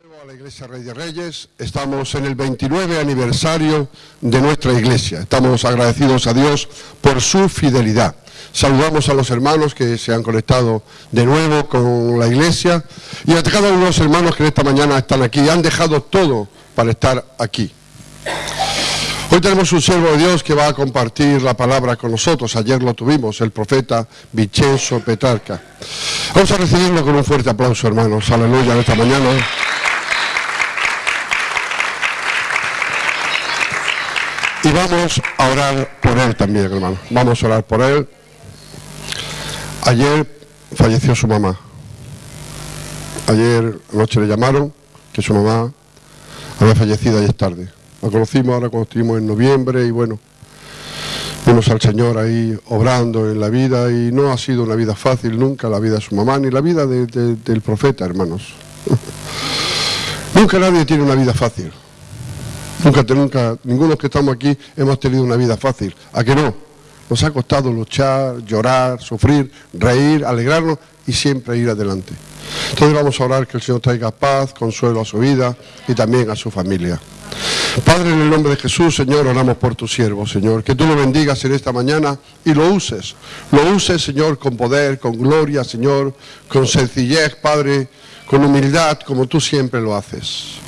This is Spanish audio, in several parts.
A la Iglesia Rey de Reyes, estamos en el 29 aniversario de nuestra iglesia. Estamos agradecidos a Dios por su fidelidad. Saludamos a los hermanos que se han conectado de nuevo con la iglesia y a cada uno de los hermanos que esta mañana están aquí. Han dejado todo para estar aquí. Hoy tenemos un siervo de Dios que va a compartir la palabra con nosotros. Ayer lo tuvimos, el profeta Vincenzo Petrarca. Vamos a recibirlo con un fuerte aplauso, hermanos. Aleluya, en esta mañana. Y vamos a orar por él también, hermano. Vamos a orar por él. Ayer falleció su mamá. Ayer anoche le llamaron que su mamá había fallecido ayer tarde. La conocimos ahora cuando estuvimos en noviembre y bueno, vimos al Señor ahí obrando en la vida y no ha sido una vida fácil nunca la vida de su mamá ni la vida del profeta, hermanos. nunca nadie tiene una vida fácil. Nunca, nunca, ninguno de los que estamos aquí hemos tenido una vida fácil. ¿A que no? Nos ha costado luchar, llorar, sufrir, reír, alegrarnos y siempre ir adelante. Entonces vamos a orar que el Señor traiga paz, consuelo a su vida y también a su familia. Padre, en el nombre de Jesús, Señor, oramos por tu siervo, Señor. Que tú lo bendigas en esta mañana y lo uses. Lo uses, Señor, con poder, con gloria, Señor, con sencillez, Padre, con humildad, como tú siempre lo haces.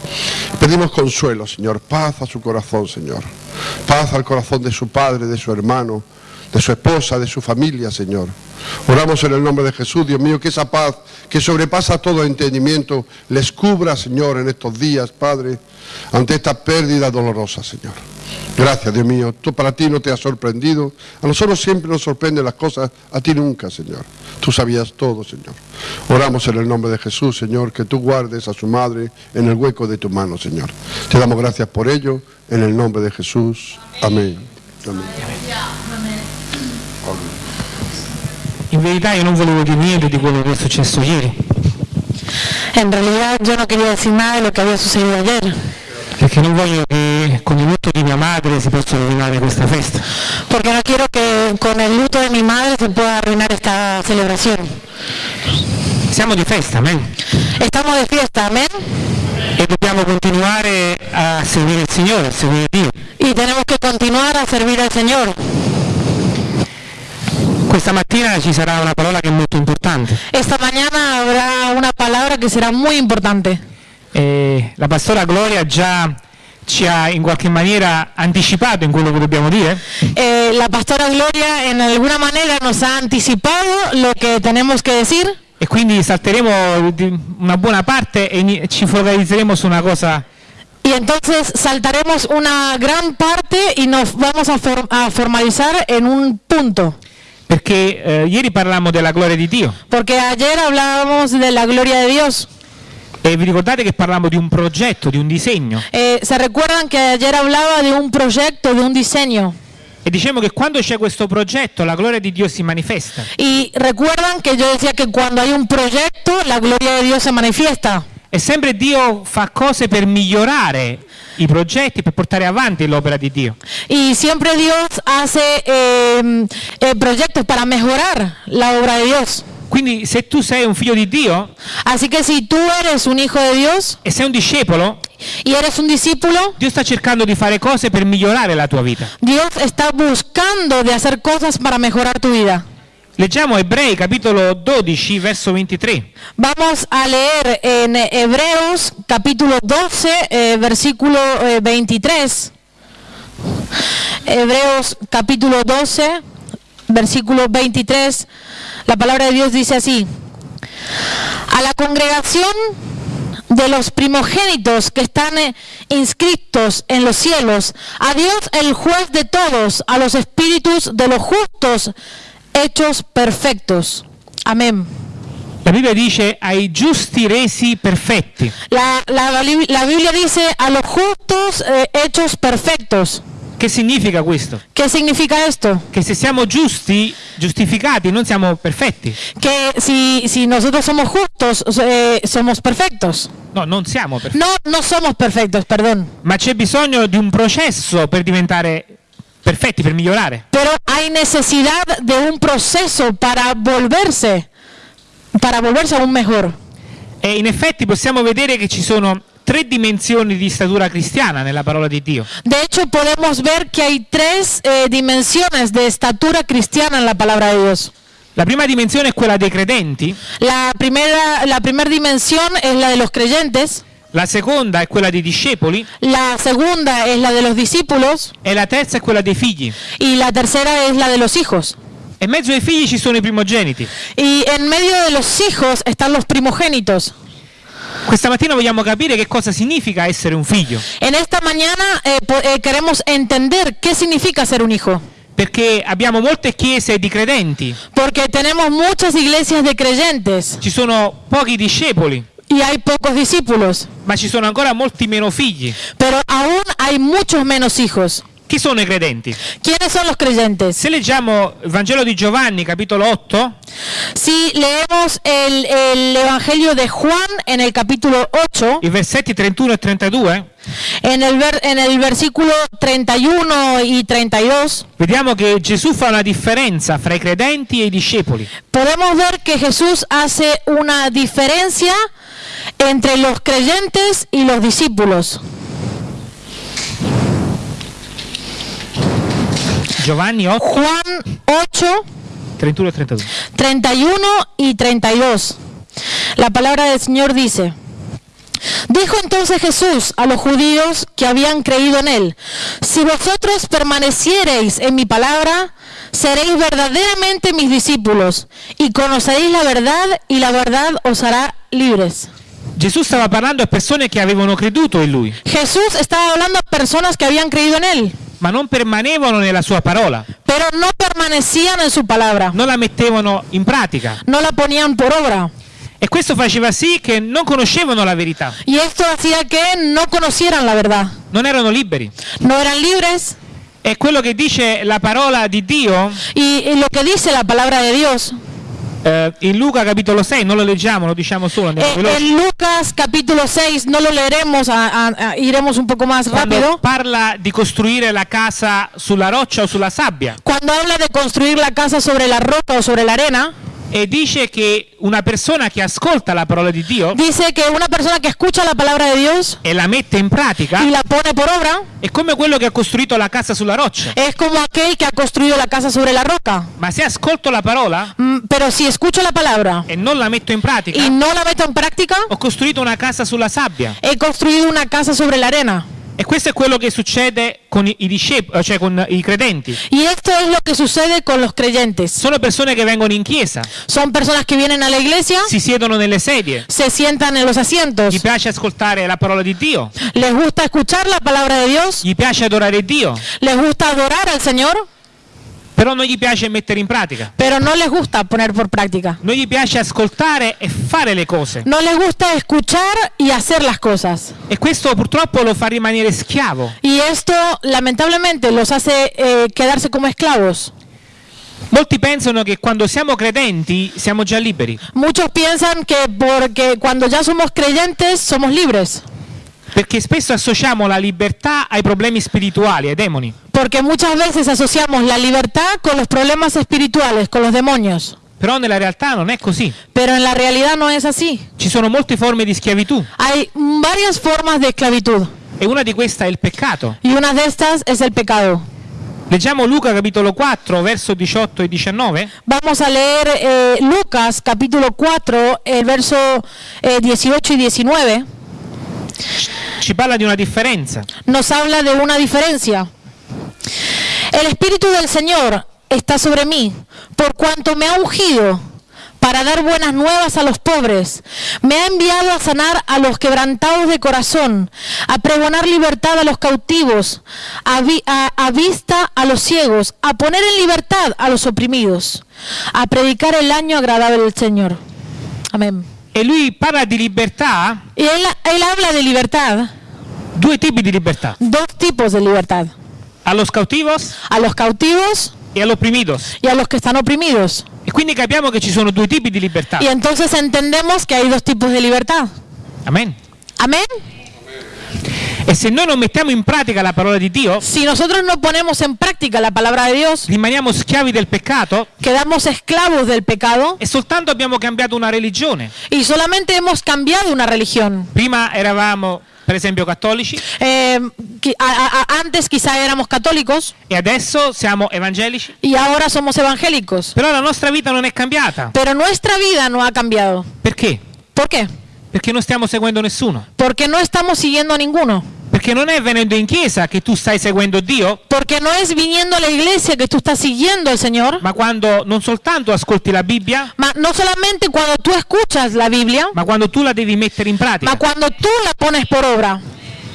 Pedimos consuelo, Señor, paz a su corazón, Señor. Paz al corazón de su padre, de su hermano, de su esposa, de su familia, Señor. Oramos en el nombre de Jesús, Dios mío, que esa paz que sobrepasa todo entendimiento les cubra, Señor, en estos días, Padre, ante esta pérdida dolorosa, Señor. Gracias, Dios mío. Tú para ti no te has sorprendido. A nosotros siempre nos sorprenden las cosas, a ti nunca, Señor. Tú sabías todo, Señor. Oramos en el nombre de Jesús, Señor, que tú guardes a su madre en el hueco de tu mano, Señor. Te damos gracias por ello, en el nombre de Jesús. Amén. Amén. In verità io non volevo dire niente di quello che è successo ieri. En realidad yo no quería decir nada de lo que había sucedido ayer. Perché non voglio che con il lutto di mia madre si possa rovinare questa festa. Porque no quiero que con el luto de mi madre se pueda arruinar esta celebración. Siamo di festa, amen. Estamos de fiesta, amén. E dobbiamo continuare a seguire il Signore, a seguire Dio. Y tenemos que continuar a servir al Señor. Questa mattina ci sarà una parola che è molto importante. Esta mañana habrá una palabra que será muy importante. E la pastora Gloria già ci ha in qualche maniera anticipato in quello che dobbiamo dire. Eh, la pastora Gloria en alguna manera nos ha anticipado lo que tenemos que decir. E quindi salteremo una buona parte e ci focalizzeremo su una cosa Y entonces saltaremos una gran parte y nos vamos a, for- a formalizar en un punto. Perché eh, ieri parlammo della gloria di Dio Porque ayer hablábamos de la gloria de Dios. e vi ricordate che parlammo di un progetto, di un disegno Eh, ¿Se recuerdan que ayer hablaba de un proyecto, de un diseño? e dicevamo che quando c'è questo progetto la gloria di Dio si manifesta. Y recuerdan que yo decía que cuando hay un proyecto, la gloria de Dios se manifiesta. E sempre Dio fa cose per migliorare i progetti, per portare avanti l'opera di Dio. Y siempre Dios hace eh, eh, proyectos para mejorar la obra de Dios. Quindi se tu sei un figlio di Dio Así que si tú eres un hijo de Dios e sei un discepolo, y eres un discípulo, Dio sta cercando di fare cose per migliorare la tua vita. Dios está buscando de hacer cosas para mejorar tu vida. Leggiamo Ebrei capitolo 12 verso 23. Vamos a leer en Hebreos capítulo 12, eh, versículo eh, 23. Hebreos capítulo 12, versículo 23. La palabra de Dios dice así. A la congregación de los primogénitos que están eh, inscritos en los cielos, a Dios el juez de todos, a los espíritus de los justos hechos perfectos. Amén. La Bibbia dice ai giusti resi perfetti. La, la- la Biblia dice a los justos eh, hechos perfectos. Che significa questo? ¿Qué significa esto? Che se siamo giusti, giustificati, non siamo perfetti. Que si, si nosotros somos justos, eh, somos perfectos. No, non siamo perfetti. No, no somos perfectos, perdón. Ma c'è bisogno di un processo per diventare perfetti, per migliorare. Pero hay necesidad de un proceso para volverse, para volverse aún mejor. E in effetti possiamo vedere che ci sono tre dimensioni di statura cristiana nella parola di Dio. De hecho, podemos ver que hay tres eh, dimensiones de estatura cristiana en la palabra de Dios. La prima dimensione è quella dei credenti, La primera, la primera dimensión es la de los creyentes, la seconda è quella dei discepoli la segunda es la de los discípulos e la terza è quella dei figli. y la tercera es la de los hijos. E in mezzo ai figli ci sono i primogeniti. Y en medio de los hijos están los primogénitos. Questa mattina vogliamo capire che cosa significa essere un figlio, En esta mañana eh, eh, queremos entender qué significa ser un hijo, perché abbiamo molte chiese di credenti, porque tenemos muchas iglesias de creyentes ci sono pochi discepoli, y hay pocos discípulos, ma ci sono ancora molti meno figli. pero aún hay muchos menos hijos. Chi sono i credenti? ¿Quiénes son los creyentes? Se leggiamo il Vangelo di Giovanni, capitolo 8, Si leemos el, el Evangelio de Juan en el capítulo 8, i versetti 31 e 32, en el, ver- en el versículo 31 y 32, vediamo che Gesù fa una differenza fra i credenti e i discepoli. podemos ver que Jesús hace una diferencia entre los creyentes y los discípulos. Giovanni 8, Juan 8, 31 e 32. 31 y 32. La palabra del Señor dice, dijo entonces Jesús a los judíos que habían creído en él, si vosotros permaneciereis en mi palabra, seréis verdaderamente mis discípulos y conoceréis la verdad y la verdad os hará libres. Gesù stava parlando a persone che avevano creduto in lui, Jesús estaba hablando a personas que habían creído en él, ma non permanevano nella sua parola, pero no permanecían en su palabra, non la mettevano in pratica. no la ponían por obra. E questo faceva sì che non conoscevano la verità, Y esto hacía que no conocieran la verdad. non erano liberi. no eran libres E quello che dice la parola di Dio y, y lo que dice la palabra de Dios eh, in Luca capitolo 6, non lo leggiamo, lo diciamo solo, eh, veloci. en Lucas capítulo 6 no lo leeremos a- a- a- iremos un poco más Quando rápido. parla di costruire la casa sulla roccia o sulla sabbia. Cuando habla de construir la casa sobre la roca o sobre la arena e dice che una persona che ascolta la parola di Dio dice que una persona que escucha la palabra de Dios e la mette in pratica y la pone por obra è come quello che ha costruito la casa sulla roccia. es como aquel que ha construido la casa sobre la roca Ma se ascolto la parola Mm, pero si escucho la palabra e non la metto in pratica, y no la meto en práctica ho costruito una casa sulla sabbia. he construido una casa sobre la arena E questo è quello che succede con i, discepoli, cioè con i credenti. y esto es lo que sucede con los creyentes. Sono persone che vengono in chiesa, son personas que vienen a la iglesia si siedono nelle sedie, se sientan en los asientos, gli piace ascoltare la parola di Dio, les gusta escuchar la palabra de Dios, gli piace adorare Dio, les gusta adorar al Señor, però non gli piace mettere in pratica. pero no les gusta poner por práctica. Non gli piace ascoltare e fare le cose. No les gusta escuchar y hacer las cosas. E questo purtroppo lo fa rimanere schiavo. Y esto lamentablemente los hace eh, quedarse como esclavos. Molti pensano che quando siamo credenti siamo già liberi, Muchos piensan que porque cuando ya somos creyentes somos libres, perché spesso associamo la libertà ai problemi spirituali, ai demoni. porque muchas veces asociamos la libertad con los problemas espirituales, con los demonios. Però nella realtà non è così. Pero en la realidad no es así. Ci sono molte forme di schiavitù Hay varias formas de esclavitud e una di queste è il peccato. y una de estas es el pecado. Leggiamo Luca capitolo 4, verso 18 e 19. Vamos a leer eh, Lucas capítulo 4, el verso eh, 18 y 19. Parla una. Nos habla de una diferencia. El Espíritu del Señor está sobre mí, por cuanto me ha ungido para dar buenas nuevas a los pobres. Me ha enviado a sanar a los quebrantados de corazón, a pregonar libertad a los cautivos, a- a vista a los ciegos, a poner en libertad a los oprimidos, a predicar el año agradable del Señor. Amén. E lui parla di libertà, Y él, él habla de libertad, due tipi di libertà. dos tipos de libertad, A los cautivos a los cautivos e agli oprimidos. y a los que están oprimidos. E quindi capiamo che ci sono due tipi di libertà. Y entonces entendemos que hay dos tipos de libertad. Amen. Amén. E se noi non mettiamo in pratica la parola di Dio, si nosotros no ponemos en práctica la palabra de Dios, rimaniamo schiavi del peccato quedamos esclavos del pecado e soltanto abbiamo cambiato una religione. y solamente hemos cambiado una religión. Prima eravamo, per esempio, cattolici Eh, a- a- antes quizá éramos católicos e adesso siamo evangelici, y ahora somos evangélicos, però la nostra vita non è cambiata. pero nuestra vida no ha cambiado. Perché? ¿Por qué? Perché non stiamo seguendo nessuno. Porque no estamos siguiendo a ninguno. Perché non è venendo in chiesa che tu stai seguendo Dio, Porque no es viniendo a la iglesia que tú estás siguiendo al Señor, ma quando non soltanto ascolti la Bibbia, ma no solamente cuando tú escuchas la Biblia, ma quando tu la devi mettere in pratica. ma cuando tú la pones por obra.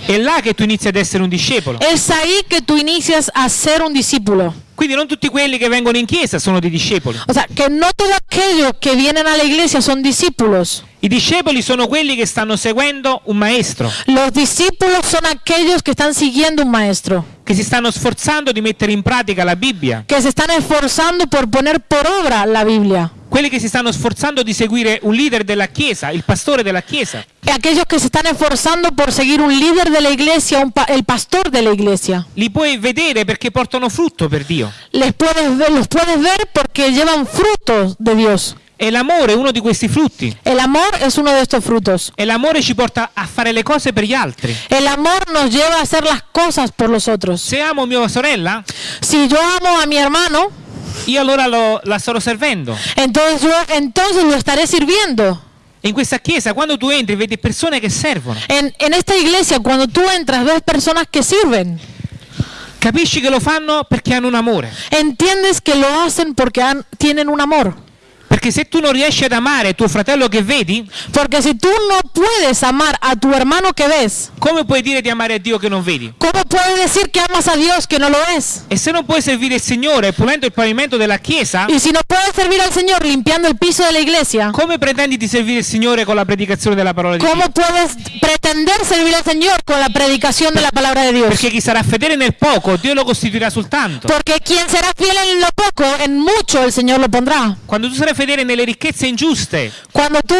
È là che tu inizi ad essere un discepolo. Es ahí que tú inicias a ser un discípulo. Quindi non tutti quelli che vengono in chiesa sono dei discepoli. O sea, que no todos aquellos que vienen a la iglesia son discípulos. I discepoli sono quelli che stanno seguendo un maestro, Los discípulos son aquellos que están siguiendo un maestro, che si stanno sforzando di mettere in pratica la Bibbia, que se están esforzando por poner por obra la Biblia. Quelli che si stanno sforzando di seguire un leader della chiesa, il pastore della chiesa. Y aquellos que se están esforzando por seguir un líder de la iglesia, un pa- el pastor iglesia. Li puoi vedere perché portano frutto per Dio. Les puedes ver, los puedes ver porque llevan frutos de Dios. E l'amore è uno di questi frutti. El amor es uno de estos frutos. E l'amore ci porta a fare le cose per gli altri. El amor nos lleva a hacer las cosas por los otros. Se amo mia sorella, Si yo amo a mi hermano, io allora lo- la starò servendo. entonces entonces lo estaré sirviendo. In questa chiesa, quando tu entri, vedi persone che servono. En, en esta iglesia, cuando tú entras, ves personas que sirven. Capisci che lo fanno perché hanno un amore. Entiendes que lo hacen porque han- tienen un amor. Perché se tu non riesci ad amare tuo fratello che vedi, Porque si tú no puedes amar a tu hermano que ves, come puoi dire di amare a Dio che non vedi? ¿cómo puedes decir que amas a Dios que no lo es? E se non puoi servire il Signore pulendo il pavimento della chiesa, Y si no puedes servir al Señor limpiando el piso de la iglesia, come pretendi di servire il Signore con la predicazione della parola di Dio? ¿cómo puedes pretender servir al Señor con la predicación de la palabra de Dios? Perché chi sarà fedele nel poco, Dio lo costituirà sul tanto. Porque quien será fiel en lo poco, en mucho el Señor lo pondrá. Quando tu sarai fedele nelle ricchezze ingiuste, Cuando tú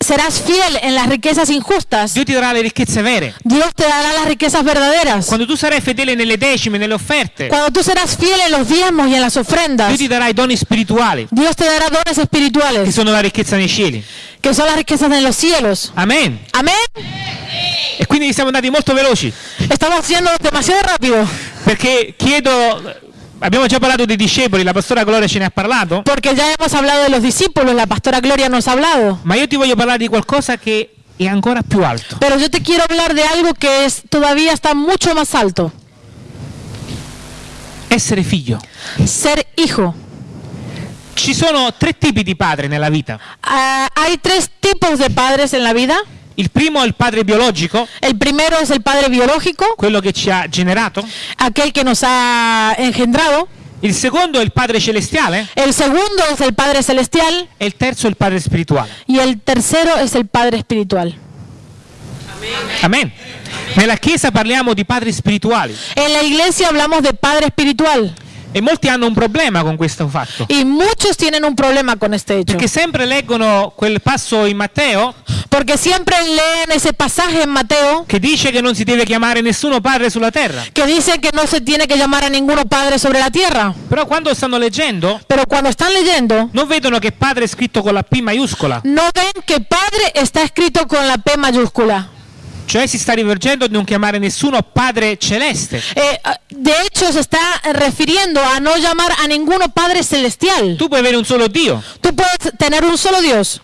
serás fiel en las riquezas injustas, Dio ti darà le ricchezze vere. Dios te dará las riquezas verdaderas. Quando tu sarai fedele nelle decime, nelle offerte, Cuando tú serás fiel en los diezmos y en las ofrendas, Dio ti darà i doni spirituali, Dios te dará dones che espirituales, sono la ricchezza nei cieli. que son las riquezas en los cielos. Amen. Amén. E quindi siamo andati molto veloci, Estamos haciendo demasiado rápido, perché chiedo, abbiamo già parlato dei discepoli, la pastora Gloria ce ne ha parlato, porque ya hemos hablado de los discípulos, la pastora Gloria nos ha hablado. ma io ti voglio parlare di qualcosa che è ancora più alto. Pero yo te quiero hablar de algo que es todavía está mucho más alto, Essere figlio. ser hijo. Ci sono tre tipi di padre nella vita. Ah, hay tres tipos de padres en la vida. Il primo è il padre biologico, El primero es el padre biológico, quello che ci ha generato. aquel que nos ha engendrado. Il secondo è il padre celestiale El segundo es el padre celestial e il terzo è il padre spirituale. y el tercero es el padre espiritual. Amen. Nella chiesa parliamo di padri spirituali En la iglesia hablamos de padre espiritual e molti hanno un problema con questo fatto. y muchos tienen un problema con este hecho. Perché sempre leggono quel passo in Matteo Porque siempre leen ese pasaje en Mateo che dice che non si deve chiamare nessuno padre sulla terra. que dice que no se tiene que llamar a ninguno padre sobre la tierra. Però quando stanno leggendo Pero cuando están leyendo, non vedono che padre è scritto con la P maiuscola, no ven que padre está escrito con la P mayúscula. Cioè si sta rivolgendo a non chiamare nessuno padre celeste. Eh, de hecho, se está refiriendo a no llamar a ninguno padre celestial. Tu puoi avere un solo Dio Tú puedes tener un solo Dios.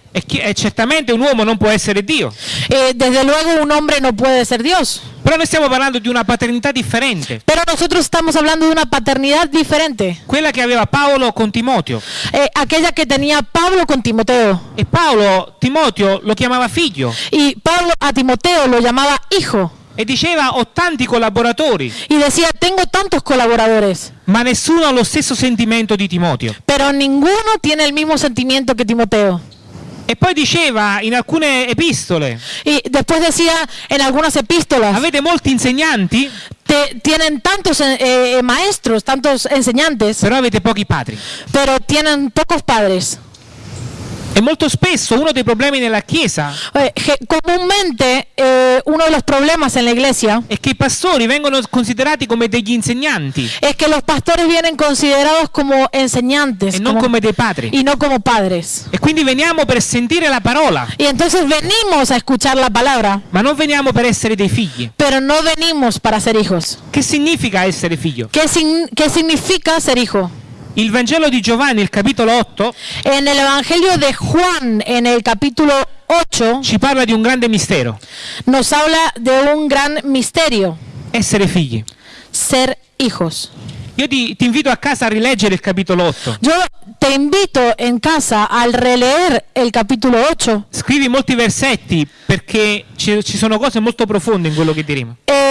Certamente un uomo non può essere Dio. Eh, desde luego, un hombre no puede ser Dios. Però noi stiamo parlando di una paternità differente, Pero nosotros estamos hablando de una paternidad diferente. quella che aveva Paolo con Timoteo. Eh, aquella que tenía Pablo con Timoteo. E Paolo Timoteo lo chiamava figlio Y Pablo a Timoteo lo llamaba hijo. e diceva ho tanti collaboratori, Y decía, tengo tantos colaboradores, ma nessuno ha lo stesso sentimento di Timoteo. pero ninguno tiene el mismo sentimiento que Timoteo. E poi diceva in alcune epistole, Y después decía en algunas epístolas, avete molti insegnanti, te- tienen tantos eh, eh, maestros, tantos enseñantes, però avete pochi padri. pero tienen pocos padres. E molto spesso uno dei problemi nella Chiesa Eh, comúnmente eh, uno de los problemas en la iglesia è che i pastori vengono considerati come degli insegnanti es que los pastores vienen considerados como enseñantes e non come dei padri. y no como padres. E quindi veniamo per sentire la parola, Y entonces venimos a escuchar la palabra, ma non veniamo per essere dei figli. pero no venimos para ser hijos. Che significa essere figlio? ¿Qué, sin- qué significa ser hijo? Il Vangelo di Giovanni, il capitolo 8, En el Evangelio de Juan, en el capítulo 8, ci parla di un grande mistero, nos habla de un gran misterio, essere figli. ser hijos. Io ti, ti invito a casa a rileggere il capitolo 8. Yo te invito en casa al releer el capítulo 8. Scrivi molti versetti perché ci, ci sono cose molto profonde in quello che diremo. Eh,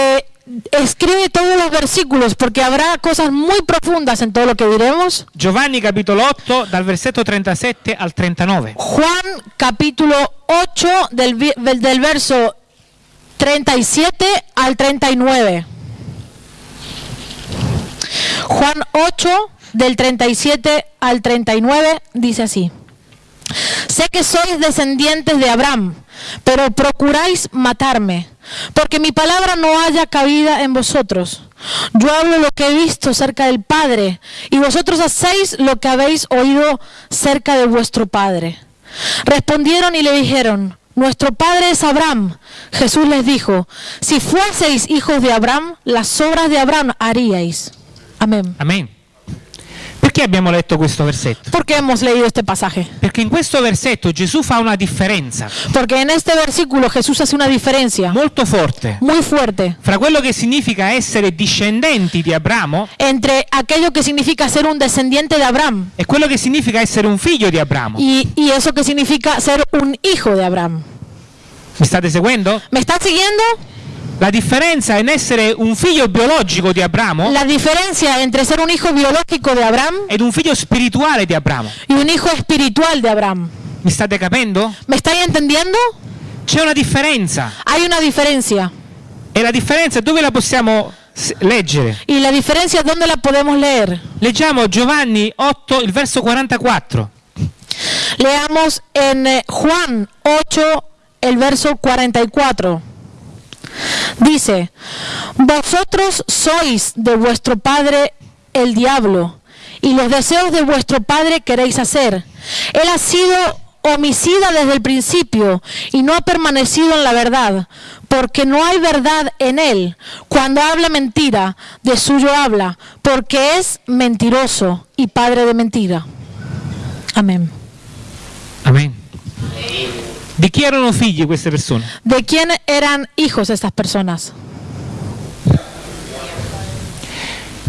escribe todos los versículos porque habrá cosas muy profundas en todo lo que diremos. Giovanni capitolo 8 dal versetto 37 al 39. Juan capítulo 8 del, del verso 37 al 39. Juan 8 del 37 al 39 dice así. Sé que sois descendientes de Abraham, pero procuráis matarme, porque mi palabra no haya cabida en vosotros. Yo hablo lo que he visto cerca del Padre, y vosotros hacéis lo que habéis oído cerca de vuestro Padre. Respondieron y le dijeron, nuestro Padre es Abraham. Jesús les dijo, si fueseis hijos de Abraham, las obras de Abraham haríais. Amén. Amen. Perché abbiamo letto questo versetto? ¿Por qué hemos leído este pasaje? Perché in questo versetto Gesù fa una differenza Porque en este versículo Jesús hace una diferencia molto forte muy fuerte fra quello che significa essere discendenti di Abramo entre aquello que significa ser un descendiente de Abraham e quello che significa essere un figlio di Abramo. y, y eso que significa ser un hijo de Abraham. Mi state seguendo? ¿Me están siguiendo? La differenza in essere un figlio biologico di Abramo La diferencia entre ser un hijo biológico de Abraham ed un figlio spirituale di Abramo. y un hijo espiritual de Abraham. Mi state capendo? ¿Me estáis entendiendo? C'è una differenza. Hay una diferencia. E la differenza dove la possiamo leggere? ¿Y la diferencia dónde la podemos leer? Leggiamo Giovanni 8, il verso 44. Leamos en eh, Juan 8, el verso 44. Dice, vosotros sois de vuestro padre el diablo, y los deseos de vuestro padre queréis hacer. Él ha sido homicida desde el principio y no ha permanecido en la verdad, porque no hay verdad en él. Cuando habla mentira, de suyo habla, porque es mentiroso y padre de mentira. Amén. Amen. Di chi erano figli queste persone? ¿De quién eran hijos estas personas?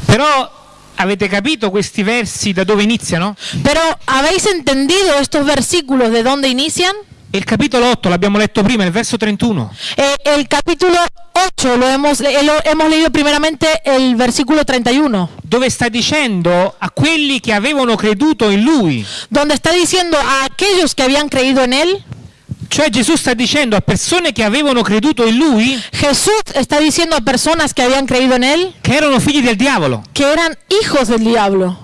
Però avete capito questi versi da dove iniziano? Pero ¿habéis entendido estos versículos de dónde inician? Il capitolo 8 l'abbiamo letto prima, il verso 31. Eh, el capítulo 8 lo hemos, eh, lo hemos leído primeramente el versículo 31, dove sta dicendo a quelli che avevano creduto in lui, donde está diciendo a aquellos que habían creído en él, cioè Gesù sta dicendo a persone che avevano creduto in lui Jesús está diciendo a personas que habían creído en él che erano figli del diavolo. que eran hijos del diablo.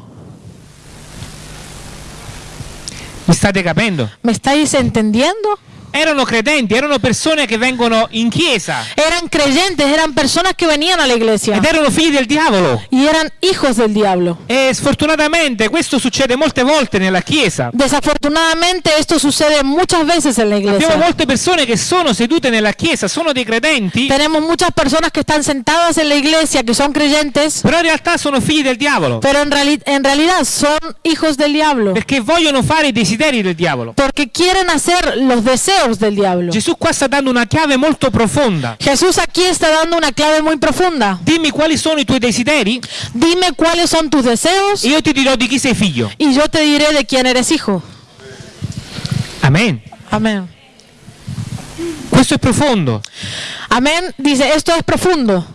Mi state capendo? ¿Me estáis entendiendo? Erano credenti, erano persone che vengono in chiesa Eran creyentes, eran personas que venían a la iglesia ed erano figli del diavolo. y eran hijos del diablo. E sfortunatamente questo succede molte volte nella chiesa. Desafortunadamente esto sucede muchas veces en la Abbiamo iglesia. molte persone che sono sedute nella chiesa, sono dei credenti, Tenemos muchas personas que están sentadas en la iglesia, que son creyentes, però in realtà sono figli del diavolo, pero en, reali- en realidad son hijos del diablo, perché vogliono fare i desideri del diavolo. porque quieren hacer los deseos del diablo. Gesù qua sta dando una chiave molto profonda. Jesús aquí está dando una clave muy profunda. Dimmi quali sono i tuoi desideri Dime cuáles son tus deseos e io ti dirò di chi sei figlio. y yo te diré de quién eres hijo. Amen. Amén. Questo è profondo. Amén. Dice, esto es profundo.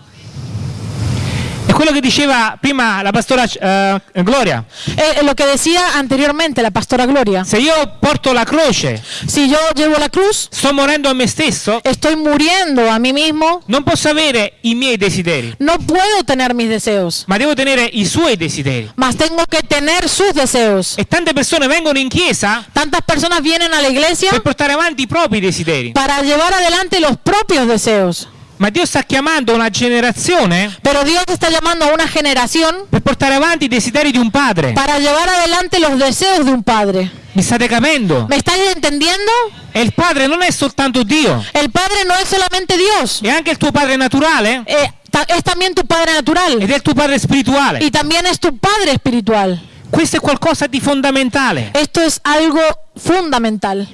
È quello che diceva prima la pastora eh, Gloria. Eh, lo que decía anteriormente la pastora Gloria. Se io porto la croce, Si yo llevo la cruz, sto morendo a me stesso, estoy muriendo a mí mismo, non posso avere i miei desideri, no puedo tener mis deseos, ma devo tenere i suoi desideri. mas tengo que tener sus deseos. E tante persone vengono in chiesa Tantas personas vienen a la iglesia per portare avanti i propri desideri. para llevar adelante los propios deseos. Ma Dio sta chiamando una generazione Pero Dios está llamando a una generación per portare avanti i desideri di un padre. para llevar adelante los deseos de un padre. Mi state capendo? ¿Me estás entendiendo? E il padre non è soltanto Dio, El padre no es solamente Dios, è anche il tuo padre naturale eh, ta- es también tu padre natural ed è il tuo padre spirituale. y también es tu padre espiritual. Questo è qualcosa di fondamentale. Esto es algo fundamental.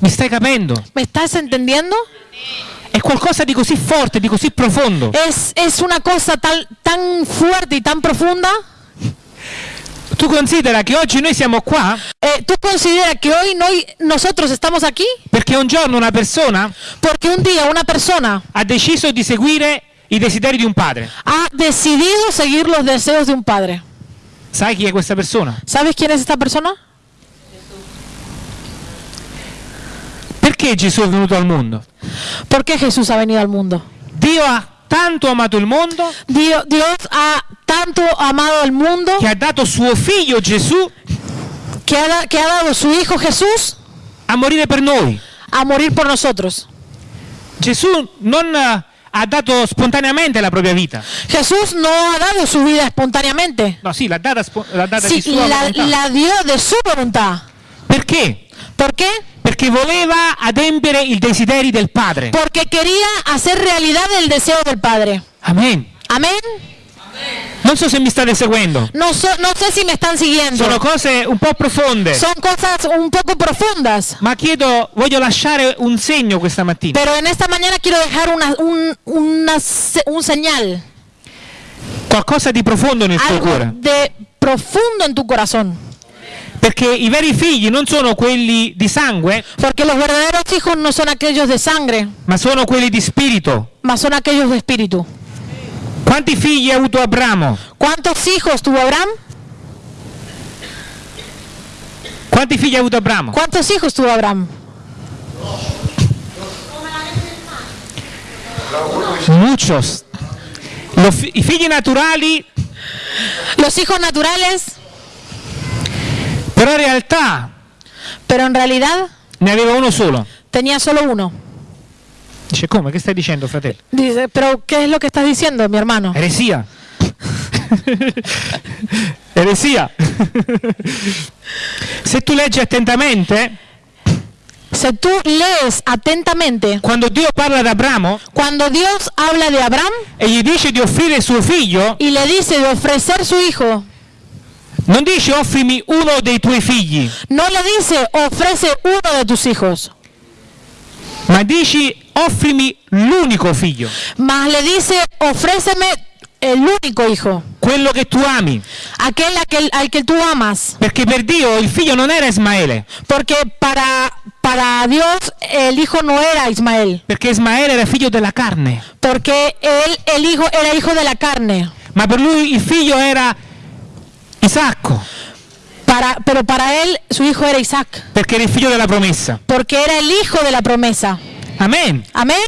Mi stai capendo? ¿Me estás entendiendo? È qualcosa di così forte, di così profondo. Es, es una cosa tal, tan fuerte y tan profunda. Tu considera che oggi noi siamo qua Eh, ¿Tú consideras que hoy no, nosotros estamos aquí? perché un giorno una persona Porque un día una persona ha deciso di seguire i desideri di un padre. ha decidido seguir los deseos de un padre. Sai chi è questa persona? ¿Sabes quién es esta persona? Perché Gesù è venuto al mondo? ¿Por qué Jesús ha venido al mundo? Dio ha tanto amato il mondo Dios, Dios ha tanto amado al mundo che ha dato suo figlio Gesù que ha, da- que ha dado su Hijo Jesús a morire per noi. a morir por nosotros. Gesù non eh, ha dato spontaneamente la propria vita. Jesús no ha dado su vida espontáneamente. No, sì, l'ha data, spo- l'ha data Sí, di sua la, volontà. la dio de su voluntad. Perché? ¿Por qué? Perché voleva adempiere i desideri del Padre. Porque quería hacer realidad el deseo del Padre. Amen. Amén. Non so se mi state seguendo. No, so- no sé si me están siguiendo. Sono cose un po' profonde. Son cosas un poco profundas. Ma chiedo, voglio lasciare un segno questa mattina. Pero en esta mañana quiero dejar una, un, una un señal. Qualcosa di profondo nel tuo Algo cuore. de profundo en tu corazón. Perché i veri figli non sono quelli di sangue, Porque los verdaderos hijos no son aquellos de sangre, ma sono quelli di spirito. mas son aquellos de espíritu. Quanti figli ha avuto Abramo? ¿Cuántos hijos tuvo Abraham? Quanti figli ha avuto Abramo? ¿Cuántos hijos tuvo Abraham? Muchos. Lo fi- I figli naturali, Los hijos naturales, però in realtà pero en realidad ne aveva uno solo. tenía solo uno. Dice come? Che stai dicendo, fratello? Dice, pero ¿qué es lo que estás diciendo, mi hermano? Eresia. Eresia. Se tu leggi attentamente, Si tú lees atentamente, quando Dio parla ad Abramo cuando Dios habla de Abraham e gli dice di offrire suo figlio, y le dice de ofrecer su hijo, non dice offrimi uno dei tuoi figli, no le dice ofrece uno de tus hijos, ma dici offrimi l'unico figlio, mas le dice ofréceme el único hijo, quello che tu ami. aquel, aquel al que tú amas, Perché per Dio il figlio non era Ismaele, porque para, para Dios el hijo no era Ismael, perché Ismaele era figlio della carne, porque él, el hijo, era hijo de la carne, ma per lui il figlio era Isacco, para, pero para él su hijo era Isaac, perché era il figlio della promessa. porque era el hijo de la promesa. Amen. Amén.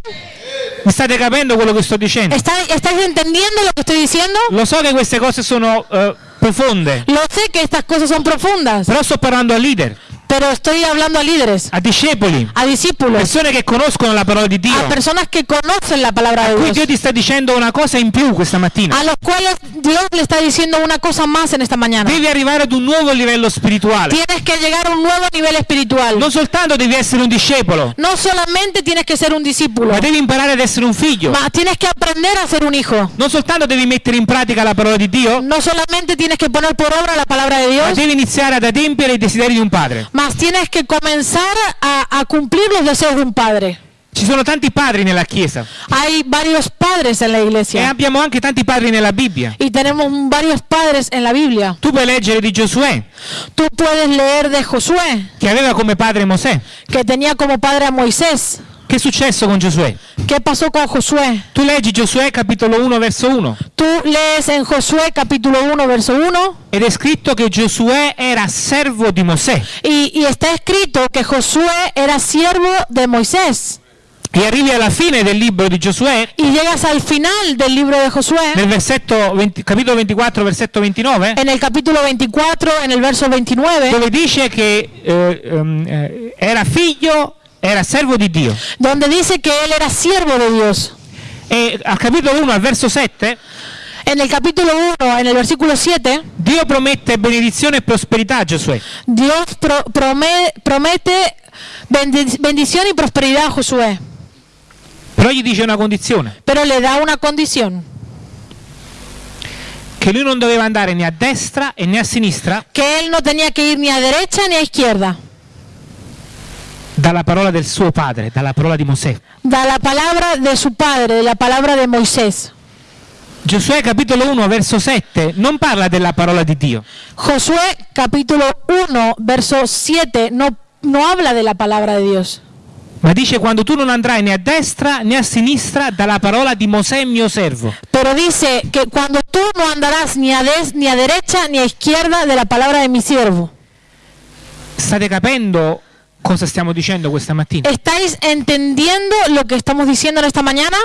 Mi state capendo quello che sto dicendo? ¿Está- ¿Estáis entendiendo lo que estoy diciendo? Lo so che queste cose sono eh, profonde, Lo sé que estas cosas son profundas, però sto parlando a leader, pero estoy hablando a líderes, a discepoli, a discípulos, persone che conoscono la parola di Dio. a personas que conocen la palabra de Qui Dio Dios, ti sta dicendo una cosa in più questa mattina. a los cuales Dios le está diciendo una cosa más en esta mañana. Devi arrivare ad un nuovo livello spirituale. Tienes que llegar a un nuevo nivel espiritual. Non soltanto devi essere un discepolo, No solamente tienes que ser un discípulo, ma devi imparare ad essere un figlio. ma tienes que aprender a ser un hijo. Non soltanto devi mettere in pratica la parola di Dio, No solamente tienes que poner por obra la palabra de ma Dios, devi iniziare ad adempiere i desideri di un padre. Mas tienes que comenzar a, a cumplir los deseos de un padre. Ci sono tanti padri nella Chiesa Hay varios padres en la e iglesia abbiamo anche tanti padri nella Bibbia. y tenemos varios padres en la Biblia. Tu puoi leggere di Giosuè, Tú puedes leer de Josué, che aveva come padre Mosè. que tenía como padre a Moisés. Che è successo con Giosuè? ¿Qué pasó con Josué? Tu leggi Giosuè capitolo 1 verso 1 Tú lees en Josué capítulo 1, verso 1, ed è scritto che Giosuè era servo di Mosè y, y está escrito que Josué era siervo de Moisés. e arrivi alla fine del libro di Giosuè Y llegas al final del libro de Josué, nel versetto 20 capitolo 24 versetto 29 en el capítulo 24, en el verso 29, dove dice che eh, eh, era figlio era servo di Dio. Donde dice que él era siervo de Dios. e al capitolo 1 al verso 7 En el capítulo 1, en el versículo 7, Dio promette benedizione e prosperità a Giosuè. Dios pro- prome- promete bendi- bendición y prosperidad a Josué, però gli dice una condizione. Pero le da una condición, che lui non doveva andare né a destra e né a sinistra. Que él no tenía que ir ni a derecha ni a izquierda. Dalla parola del suo padre dalla parola di Mosè Da la palabra de su padre, de la palabra de Moisés. Giosuè capitolo 1 verso 7 non parla della parola di Dio Josué capítulo 1, verso 7, no, no habla de la palabra de Dios, ma dice quando tu non andrai né a destra né a sinistra dalla parola di Mosè mio servo pero dice que cuando tú no andarás ni a, des- ni a derecha ni a izquierda de la palabra de mi siervo. state capendo cosa stiamo dicendo questa mattina ¿Estáis entendiendo lo que estamos diciendo en esta mañana?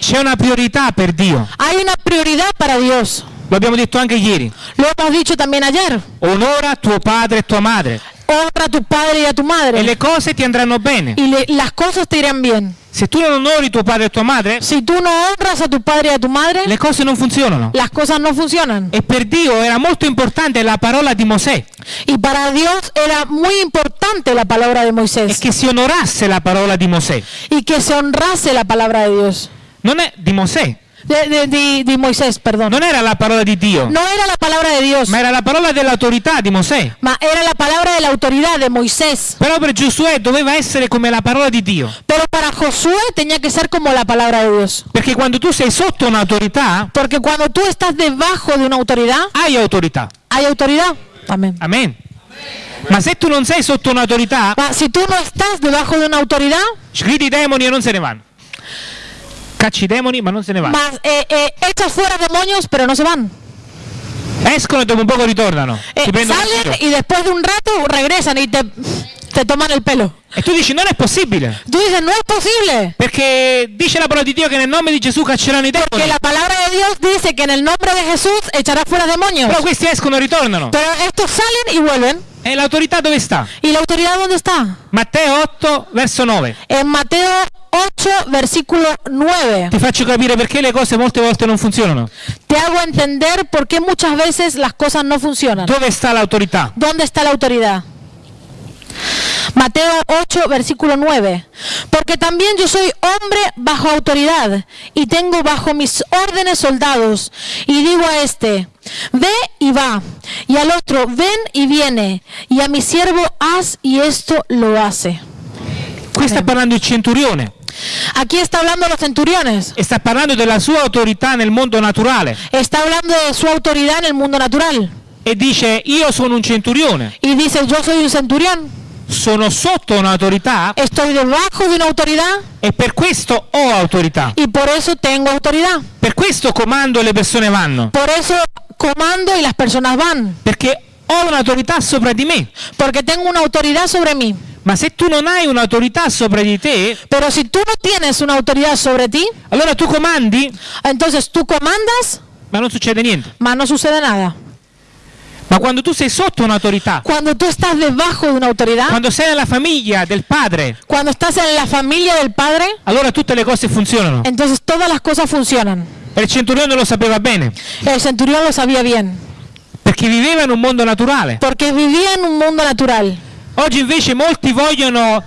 c'è una priorità per Dio Hay una prioridad para Dios. lo abbiamo detto anche ieri Lo hemos dicho también ayer. onora tuo padre e tua madre Honra a tu padre y a tu e madre. le cose ti andranno bene Y le- las cosas te irán bien. se tu non onori tuo padre e tua madre Si tú no honras a tu padre y a tu madre, le cose non funzionano las cosas no funcionan. e per Dio era molto importante la parola di Mosè Y para Dios era muy importante la palabra de e Moisés. che si onorasse la parola di Mosè Y que se honrase la palabra de Dios. non è di Mosè De, de- de- de Moisés, perdón. non era la parola di Dio No era la palabra de Dios, ma era la parola dell'autorità di Mosè ma era la palabra de la autoridad de Moisés. però per Giosuè doveva essere come la parola di Dio Pero para Josué tenía que ser como la palabra de Dios. perché quando tu sei sotto un'autorità Porque cuando tú estás debajo de una autoridad, hai autorità hay autoridad. Amén. amen ma se tu non sei sotto un'autorità Ma si tú no estás debajo de una autoridad, gridi demoni e non se ne vanno cacci i demoni ma non se ne vanno más, eh, eh, echas fuera demonios, pero no se van. escono e dopo un poco ritornano Eh, salen y después de un rato regresan y te, te toman el pelo. e tu dici non è possibile Tú dices, no es posible. perché dice la parola di Dio che nel nome di Gesù cacceranno i demoni la palabra de Dios dice que en el nombre de Jesús echará fuera demonios. però questi escono e ritornano Pero estos salen y vuelven. e l'autorità dove sta? ¿Y la autoridad dónde está? Matteo 8 verso 9 En Mateo 8, versículo 9. ti faccio capire perché le cose molte volte non funzionano Te hago entender por qué muchas veces las cosas no funcionan. dove sta l'autorità? ¿Dónde está la autoridad? Mateo 8, versículo 9. Porque también yo soy hombre bajo autoridad y tengo bajo mis órdenes soldados. Y digo a este, ve y va. Y al otro, ven y viene. Y a mi siervo, haz y esto lo hace. qui sta parlando il centurione Aquí está hablando los centuriones. e sta parlando della sua autorità nel mondo naturale Está hablando de su autoridad en el mundo natural. e dice io sono un centurione Y dice, yo soy un centurión. sono sotto un'autorità Estoy debajo de una autoridad e per questo ho autorità y por eso tengo autoridad. per questo comando e le persone vanno Por eso comando y las personas van. perché ho un'autorità sopra di me Porque tengo una autoridad sobre mí. Ma se tu non hai un'autorità sopra di te Pero si tú no tienes una autoridad sobre ti, allora tu comandi entonces tú comandas, ma non succede niente mas no sucede nada. ma quando tu sei sotto un'autorità Cuando tú estás debajo de una autoridad, quando sei nella famiglia del padre cuando estás en la familia del Padre, allora tutte le cose funzionano entonces todas las cosas funcionan. e il centurione lo sapeva bene El centurión lo sabía bien, perché viveva in un mondo naturale porque vivía en un mundo natural. Oggi invece molti vogliono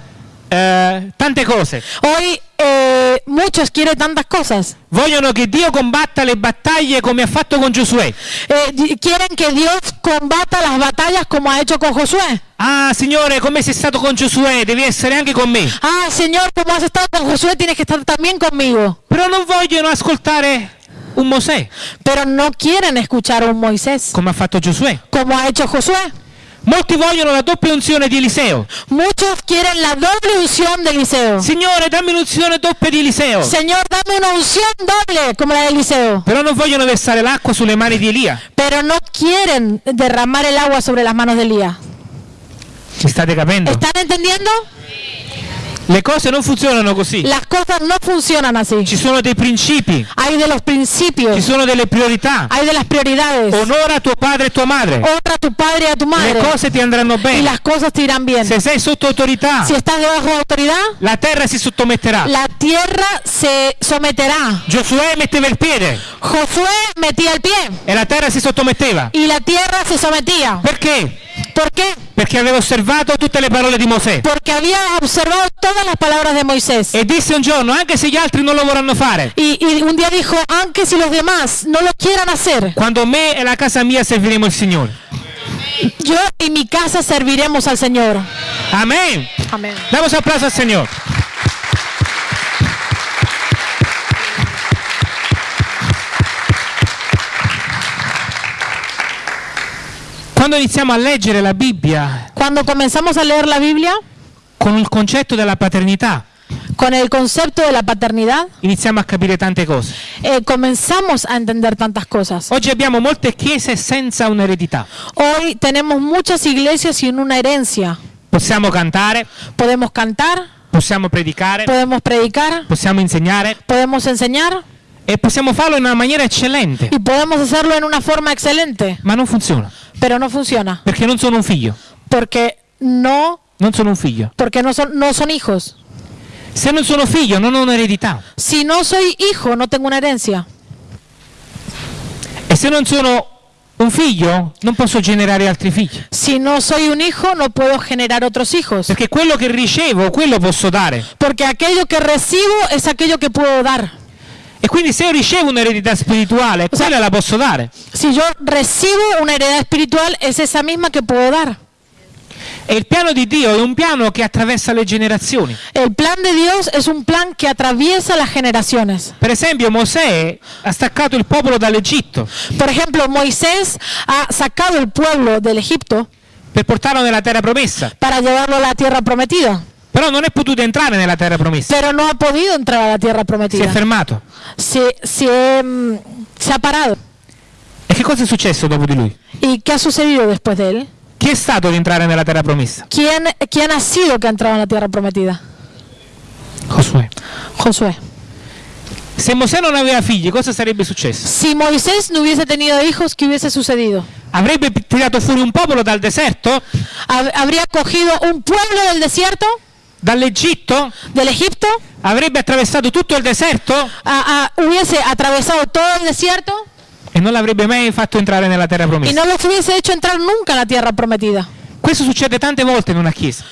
eh, tante cose Hoy eh, muchos quieren tantas cosas. vogliono che Dio combatta le battaglie come ha fatto con Giosuè Eh, quieren que Dios combata las batallas como ha hecho con Josué. ah Signore come sei stato con Giosuè devi essere anche con me Ah, Señor, como has estado con Josué, tienes que estar también conmigo. però non vogliono ascoltare un Mosè Pero no quieren escuchar a un Moisés come ha fatto Giosuè como ha hecho Josué. Molti vogliono la doppia unzione di Eliseo. Muchos quieren la doble unción de Eliseo. Signore, dammi un'unzione doppia di Eliseo. Señor, dame una unción doble como la de Eliseo. Però non vogliono versare l'acqua sulle mani di Elia. Pero no quieren derramar el agua sobre las manos de Elías. Mi state capendo? ¿Están entendiendo? Le cose non funzionano così. Las cosas no funcionan así. Ci sono dei principi, Hay de los ci principios, sono delle priorità. hay de las prioridades. Onora tuo padre e tua madre. Honra a tu padre y a tu Le madre. cose ti andranno Y bene. las cosas te irán bien. Se sei sotto autorità, Si estás debajo de autoridad, la terra si sottometterà. la tierra se someterá. Giosuè metteva il piede Josué metía el pie e la terra si sottometteva. y la tierra se sometía. Perché? ¿Por qué? Perché aveva osservato tutte le parole di Mosè. Porque había observado todas las palabras de Moisés. E disse un giorno, anche se gli altri non lo vorranno fare, Y, y un día dijo, aunque si los demás no lo quieran hacer, quando me e la casa mia serviremo il Signore. yo y mi casa serviremos al Señor. Amén. Amén. Damos applauso al Señor. Quando iniziamo a leggere la Bibbia Cuando comenzamos a leer la Biblia con il concetto della paternità, con el concepto de la paternidad, iniziamo a capire tante cose. eh, comenzamos a entender tantas cosas. Oggi abbiamo molte chiese senza un'eredità. Hoy tenemos muchas iglesias sin una herencia. Possiamo cantare, Podemos cantar, possiamo predicare, podemos predicar, possiamo insegnare podemos enseñar e possiamo farlo in una maniera eccellente, y podemos hacerlo en una forma excelente, ma non funziona pero no funciona perché non sono un figlio, porque no, non sono un figlio. porque no son, no son hijos. Se non sono figlio non ho un'eredità Si no soy hijo, no tengo una herencia. e se non sono un figlio non posso generare altri figli Si no soy un hijo, no puedo generar otros hijos. perché quello che ricevo, quello posso dare. Porque aquello que recibo es aquello que puedo dar. E quindi se io ricevo un'eredità spirituale, quella la posso dare. Si yo recibo una heredad espiritual, es esa misma que puedo dar. E il piano di Dio è un piano che attraversa le generazioni. El plan de Dios es un plan que atraviesa las generaciones. Per esempio Mosè ha staccato il popolo dall'Egitto Por ejemplo, Moisés ha sacado el pueblo del Egipto per portarlo nella terra promessa, para llevarlo a la tierra prometida, però non è potuto entrare nella terra promessa. pero no ha podido entrar a la tierra Si è prometida. fermato. Se, se, mm, se ha parado. E che cosa è successo dopo di lui? ¿Y qué ha sucedido después de él? Chi è stato ad entrare nella terra promessa? ¿Quién, quién ha sido que ha entrado en la tierra prometida? Josuè. Josué. Se Mosè non aveva figli, cosa sarebbe successo? Si Moisés no hubiese tenido hijos, ¿qué hubiese sucedido? Avrebbe tirato fuori un popolo dal deserto, Hab- ¿Habría cogido un pueblo del desierto, dall'Egitto, del Egipto? avrebbe attraversato tutto il deserto a- a- hubiese atravesado todo el desierto e non l'avrebbe mai fatto entrare nella terra y promessa. no los hubiese hecho entrar nunca en la tierra prometida. Questo succede tante volte in una chiesa.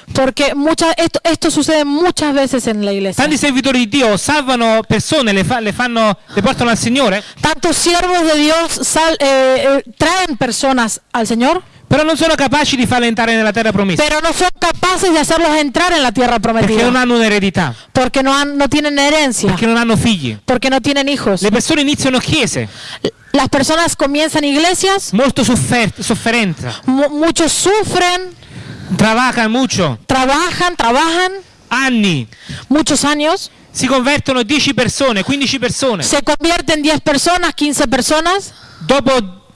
Muchas, esto, esto sucede muchas veces en la iglesia. Tanti servitori di Dio salvano persone, le, fa- le fanno, le portano al Signore, Tantos siervos de Dios sal- eh, eh, traen personas al Señor, però non sono capaci di farle entrare nella terra promessa pero no son capaces de hacerlos entrar en la tierra perché non prometida. hanno un'eredità, Porque no, han- no tienen herencia, perché non hanno figli. porque no tienen hijos. Le persone iniziano chiese. Las personas comienzan iglesias, molto soffer- sofferenza, mu- muchos sufren, trabajan mucho, trabajan, trabajan. Anni, muchos años, si convertono 10 persone, 15 persone. se convierten 10 personas, 15 personas, Dopo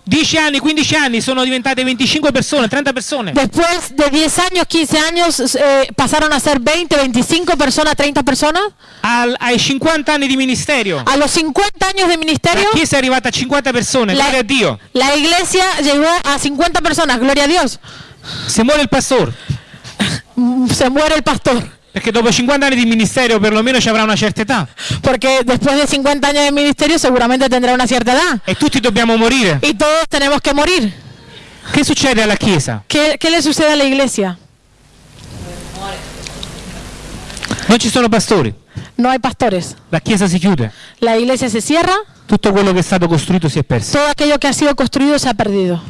10 anni, 15 anni sono diventate 25 persone, 30 persone. después de 10 años, 15 años, eh, pasaron a ser 20, 25 personas, 30 personas, Al- ai 50 anni di ministerio, a los 50 años de la ministerio, chiesa è arrivata a 50 persone, la, gloria a Dio. la iglesia llegó a 50 personas, gloria a Dios, Se muore il pastore, Mm, se muere el pastor, perché dopo 50 anni di ministerio perlomeno ci avrà una certa età. porque después de 50 años de ministerio seguramente tendrá una cierta edad, E tutti dobbiamo morire. y todos tenemos que morir. Che succede alla chiesa? ¿Qué, qué le sucede a la iglesia? Non ci sono pastori, No hay pastores. la chiesa si chiude, La iglesia se cierra, tutto quello che è stato costruito si è perso. todo aquello que ha sido construido se ha perdido.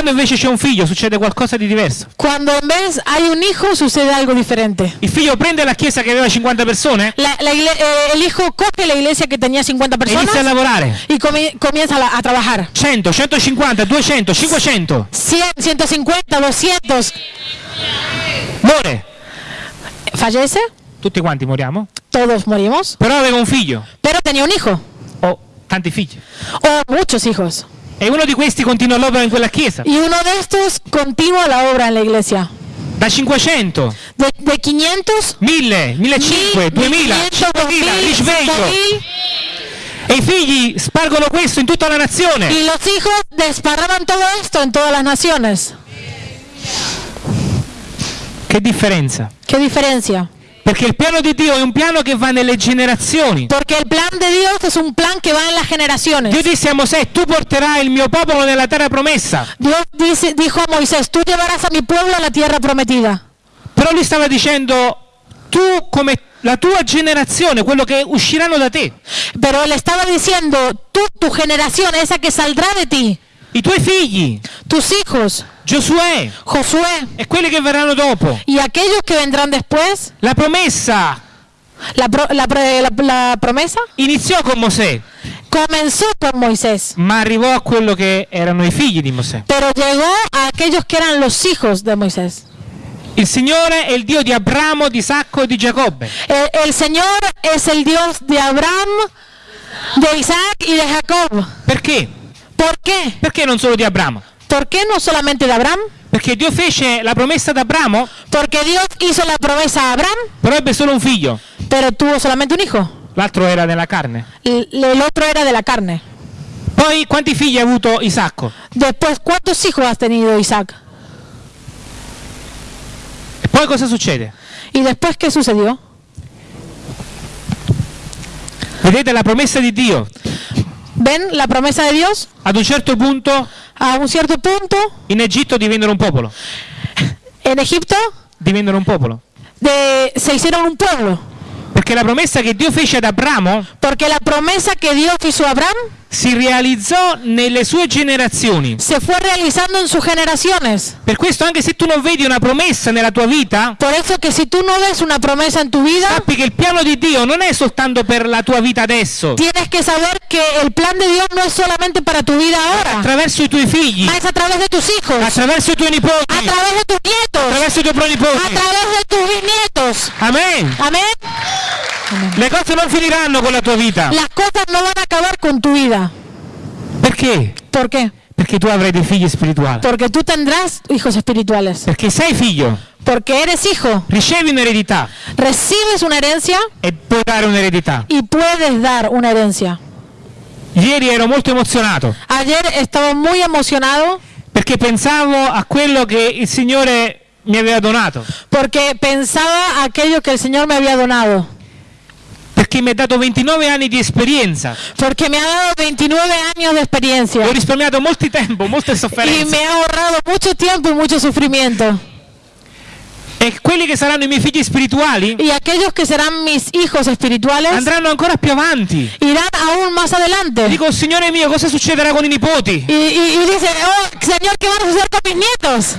Quando invece c'è un figlio succede qualcosa di diverso. Cuando en vez hay un hijo, sucede algo diferente. Il figlio prende la chiesa che aveva 50 persone La- la eh, el hijo coge la iglesia que tenía 50 e personas inizia a lavorare. y comi- comienza a, trabajar. 100, 150, 200, 500. 100, 150, 200. Muore. Fallece, Tutti quanti moriamo. todos morimos, Però aveva un figlio. pero tenía un hijo O tanti figli. o muchos hijos. E uno di questi continua l'opera in quella chiesa. Y uno de estos continúa la obra en la iglesia. Da 500, De, de 500, 1000, 1500, 2000, 5000, risveglio. 5000, E i figli spargono questo in tutta la nazione. y los hijos desparraban todo esto en todas las naciones. Che differenza? ¿Qué diferencia? Perché il piano di Dio è un piano che va nelle generazioni. Porque el plan de Dios es un plan que va en las generaciones. Dio disse a Mosè, tu porterai il mio popolo nella terra promessa. Dios dice, dijo a Moisés, tú llevarás a mi pueblo a la tierra prometida. Però lui stava dicendo, tu come la tua generazione, quello che usciranno da te, Pero él estaba diciendo, tú, tu generación, esa que saldrá de ti, i tuoi figli, tus hijos, Giosuè Josué e quelli che verranno dopo. y aquellos que vendrán después, La promessa la, pro- la la- la promesa iniziò con Mosè, comenzó con Moisés, ma arrivò a quello che erano i figli di Mosè. pero llegó a aquellos que eran los hijos de Moisés. Il Signore è il Dio di Abramo, di Isacco e di Giacobbe. El, el Señor es el Dios de Abraham, de Isaac y de Jacob. Perché? ¿Por qué? Perché non solo di Abramo? ¿Por qué no solamente de Abraham? Perché Dio fece la promessa ad Abramo, Porque Dios hizo la promesa a Abraham, però ebbe solo un figlio. pero tuvo solamente un hijo. L'altro era nella carne. Otro era de la carne. Poi quanti figli ha avuto Isacco? Después, ¿cuántos hijos has tenido Isaac? E poi cosa succede? ¿Y después qué sucedió? Vedete la promessa di Dio. ¿Ven la promesa de Dios? Ad un certo punto A un cierto punto, in Egitto divennero un popolo. en Egipto, Divennero un popolo. de- se hicieron un pueblo. Perché la promessa che Dio fece ad Abramo Porque la promesa que Dios hizo a Abraham si realizzò nelle sue generazioni. se fue realizando en sus generaciones. Per questo anche se tu non vedi una promessa nella tua vita, Por eso que si tú no ves una promesa en tu vida, sappi che il piano di Dio non è soltanto per la tua vita adesso, tienes que saber que el plan de Dios no es solamente para tu vida ahora, attraverso i tuoi figli, es a través de tus hijos, attraverso i tuoi nipoti, a través de tus nietos, attraverso i tuoi a pronipoti. través de tus bisnietos. Amen. Amén. Le cose non finiranno con la tua vita. Las cosas no van a acabar con tu vida. Perché? ¿Por qué? Perché tu avrai dei figli spirituali. Porque tú tendrás hijos espirituales. Perché sei figlio, Porque eres hijo, ricevi un'eredità recibes una herencia e puoi dare un'eredità. y puedes dar una herencia. Ieri ero molto emozionato Ayer estaba muy emocionado perché pensavo a quello che il Signore mi aveva donato. porque pensaba aquello que el Señor me había donado. Perché mi ha dato 29 anni di esperienza. Porque me ha dado 29 años de experiencia Ho risparmiato molto tempo, molte y sofferenze. me ha ahorrado mucho tiempo y mucho sufrimiento. E quelli che saranno i miei figli spirituali Y aquellos que serán mis hijos espirituales andranno ancora più avanti. irán aún más adelante. Dico, Signore mio, cosa succederà con i nipoti? Y, y, y dice, oh Señor, ¿qué van a suceder con mis nietos?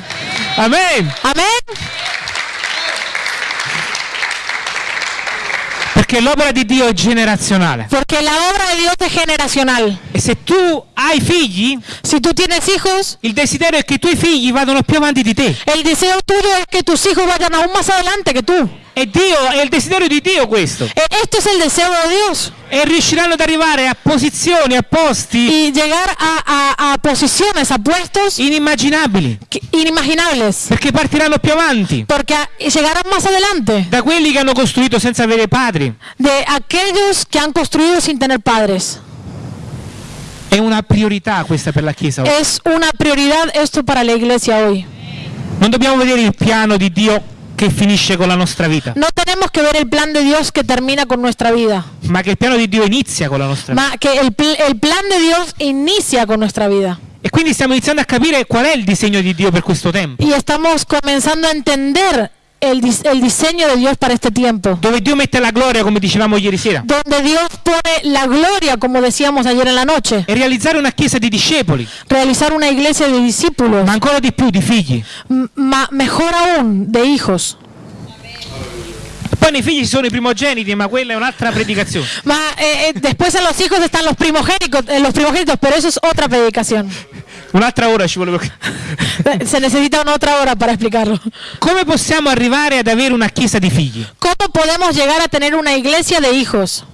Amen. Amén. Perché l'opera di Dio è generazionale. Porque la obra de Dios es generacional. E se tu hai figli, Si tú tienes hijos, il desiderio è che i tuoi figli vadano più avanti di te. el deseo tuyo es que tus hijos vayan aún más adelante que tú. E Dio, è il desiderio di Dio questo. E- Esto es el deseo de Dios. E riusciranno ad arrivare a posizioni, a posti Y llegar a, a- a posiciones, a puestos inimmaginabili. inimaginables. Perché partiranno più avanti Porque llegarán más adelante da quelli che hanno costruito senza avere padri. de aquellos que han construido sin tener padres. È una priorità questa per la Chiesa. oggi. Es una prioridad esto para la iglesia hoy. Non dobbiamo vedere il piano di Dio che finisce con la nostra vita, No tenemos que ver el plan de Dios que termina con nuestra vida, ma che il piano di Dio inizia con la nostra vita. ma que el, pl- el plan de Dios inicia con nuestra vida. E quindi stiamo iniziando a capire qual è il disegno di Dio per questo tempo. Y estamos comenzando a entender el, el diseño de Dios para este tiempo. dove Dio mette la gloria, come dicevamo ieri sera, Donde Dios pone la gloria, como decíamos ayer en la noche. e realizzare una chiesa di discepoli, Realizar una iglesia de discípulos, ma ancora di più di figli. m- ma mejor aún, de hijos. Poi nei figli ci sono i primogeniti, ma quella è un'altra predicazione. Ma, eh, eh, después en los hijos están los primogénicos, eh, los primogénitos, pero eso es otra predicación. Un'altra ora ci vuole. Eh, Se necesita una otra hora para explicarlo. Come possiamo arrivare ad avere una chiesa di figli? ¿Cómo podemos llegar a tener una iglesia de hijos?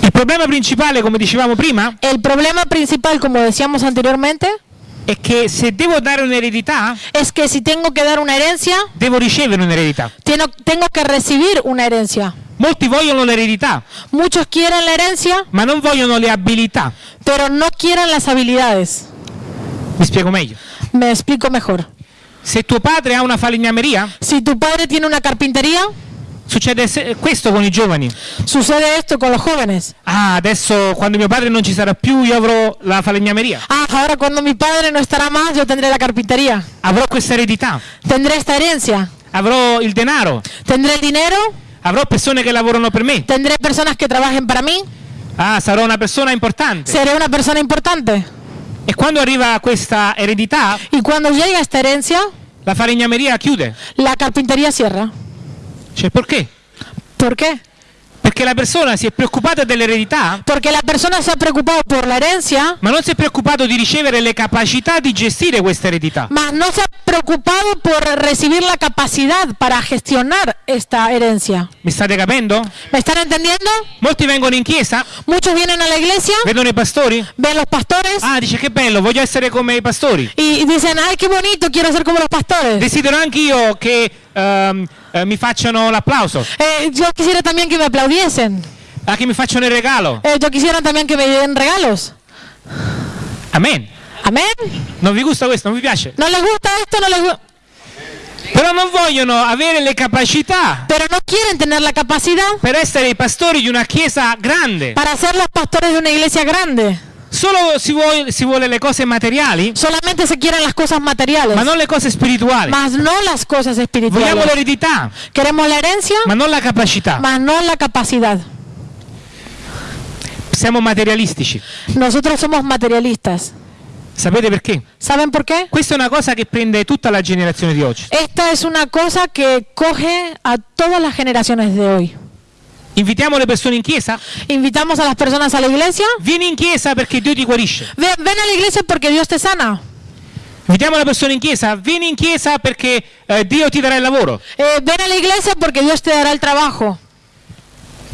Il problema principale, come dicevamo prima, El problema principal, como decíamos anteriormente, è che se devo dare un'eredità, es que si tengo que dar una herencia, devo ricevere un'eredità. tengo, tengo que recibir una herencia. Molti vogliono l'eredità, Muchos quieren la herencia, ma non vogliono le abilità. pero no quieren las habilidades. Mi spiego meglio. Me explico mejor. Se tuo padre ha una falegnameria, Si tu padre tiene una carpintería, succede questo con i giovani. sucede esto con los jóvenes. Ah, adesso quando mio padre non ci sarà più, io avrò la falegnameria. Ah, ahora cuando mi padre no estará más, yo tendré la carpintería. Avrò questa eredità, Tendré esta herencia. avrò il denaro, Tendré el dinero, avrò persone che lavorano per me. tendré personas que trabajen para mí, Ah, sarò una persona importante. seré una persona importante. E quando arriva questa eredità, Y cuando llega esta herencia, la falegnameria chiude. la carpintería cierra. Cioè, perché? ¿Por qué? Perché la persona si è preoccupata dell'eredità, Porque la persona se ha preocupado por la herencia, ma non si è preoccupato di ricevere le capacità di gestire questa eredità. mas no se ha preocupado por recibir la capacidad para gestionar esta herencia. Mi state capendo? ¿Me están entendiendo? Molti vengono in chiesa, Muchos vienen a la iglesia, vedono i pastori. ven los pastores Ah, dice che bello, voglio essere come i pastori. y dicen, ay, qué bonito, quiero ser como los pastores. Desidero anch'io che ehm, eh, mi facciano l'applauso, Eh, yo quisiera también que me aplaudiesen. ah, che mi facciano il regalo. Eh, yo quisiera también que me den regalos. Amen. Amén. Non vi gusta questo? Non vi piace? ¿No les gusta esto? No les gu- Però non vogliono avere le capacità Pero no quieren tener la capacidad per essere i pastori di una chiesa grande. para ser los pastores de una iglesia grande. Solo si vuole, si vuole le cose materiali, Solamente se quieren las cosas materiales, ma non le cose spirituali. más no las cosas Vogliamo espirituales. l'eredità, Queremos la herencia, ma non la capacità. más no la capacidad. Siamo materialistici. Nosotros somos materialistas. Sapete perché? ¿Saben por qué? Questa è una cosa che prende tutta la generazione di oggi. Esta es una cosa que coge a todas las generaciones de hoy. Invitiamo le persone in chiesa? Invitamos a las personas a la iglesia. Vieni in chiesa perché Dio ti guarisce. Ven, ven a la iglesia porque Dios te sana. Invitiamo le persone in chiesa? Vieni in chiesa perché eh, Dio ti darà il lavoro. Eh, ven a la iglesia porque Dios te dará el trabajo.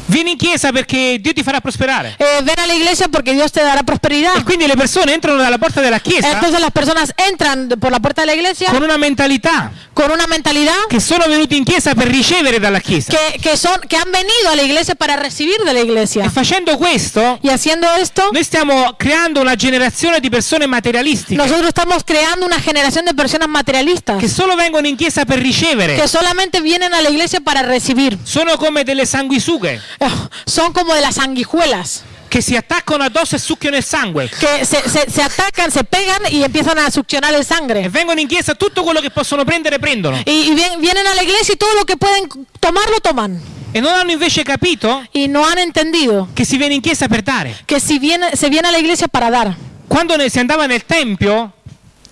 Vieni in chiesa perché Dio ti farà prosperare. Eh, ven a la iglesia porque Dios te dará prosperidad. E quindi le persone entrano dalla porta della chiesa Entonces las personas entran por la puerta de la iglesia con una mentalità con una mentalidad che sono venuti in chiesa per ricevere dalla chiesa. que, que son que han venido a la iglesia para recibir de la E iglesia. facendo questo, Y haciendo esto, noi stiamo creando una generazione di persone materialistiche nosotros estamos creando una generación de personas materialistas che solo vengono in chiesa per ricevere. que solamente vienen a la iglesia para recibir. Sono come delle sanguisughe Eh, Son como de las sanguijuelas che si attaccano addosso e succhiano il sangue. que se, se- se atacan, se pegan y empiezan a succionar el sangre. vengono in chiesa tutto quello che possono prendere, prendono. Y, y vien- vienen a la iglesia y todo lo que pueden tomar lo toman. E non hanno invece capito Y no han entendido che si viene in chiesa per dare. que si viene, se viene a la iglesia para dar. Quando ne- si andava nel tempio,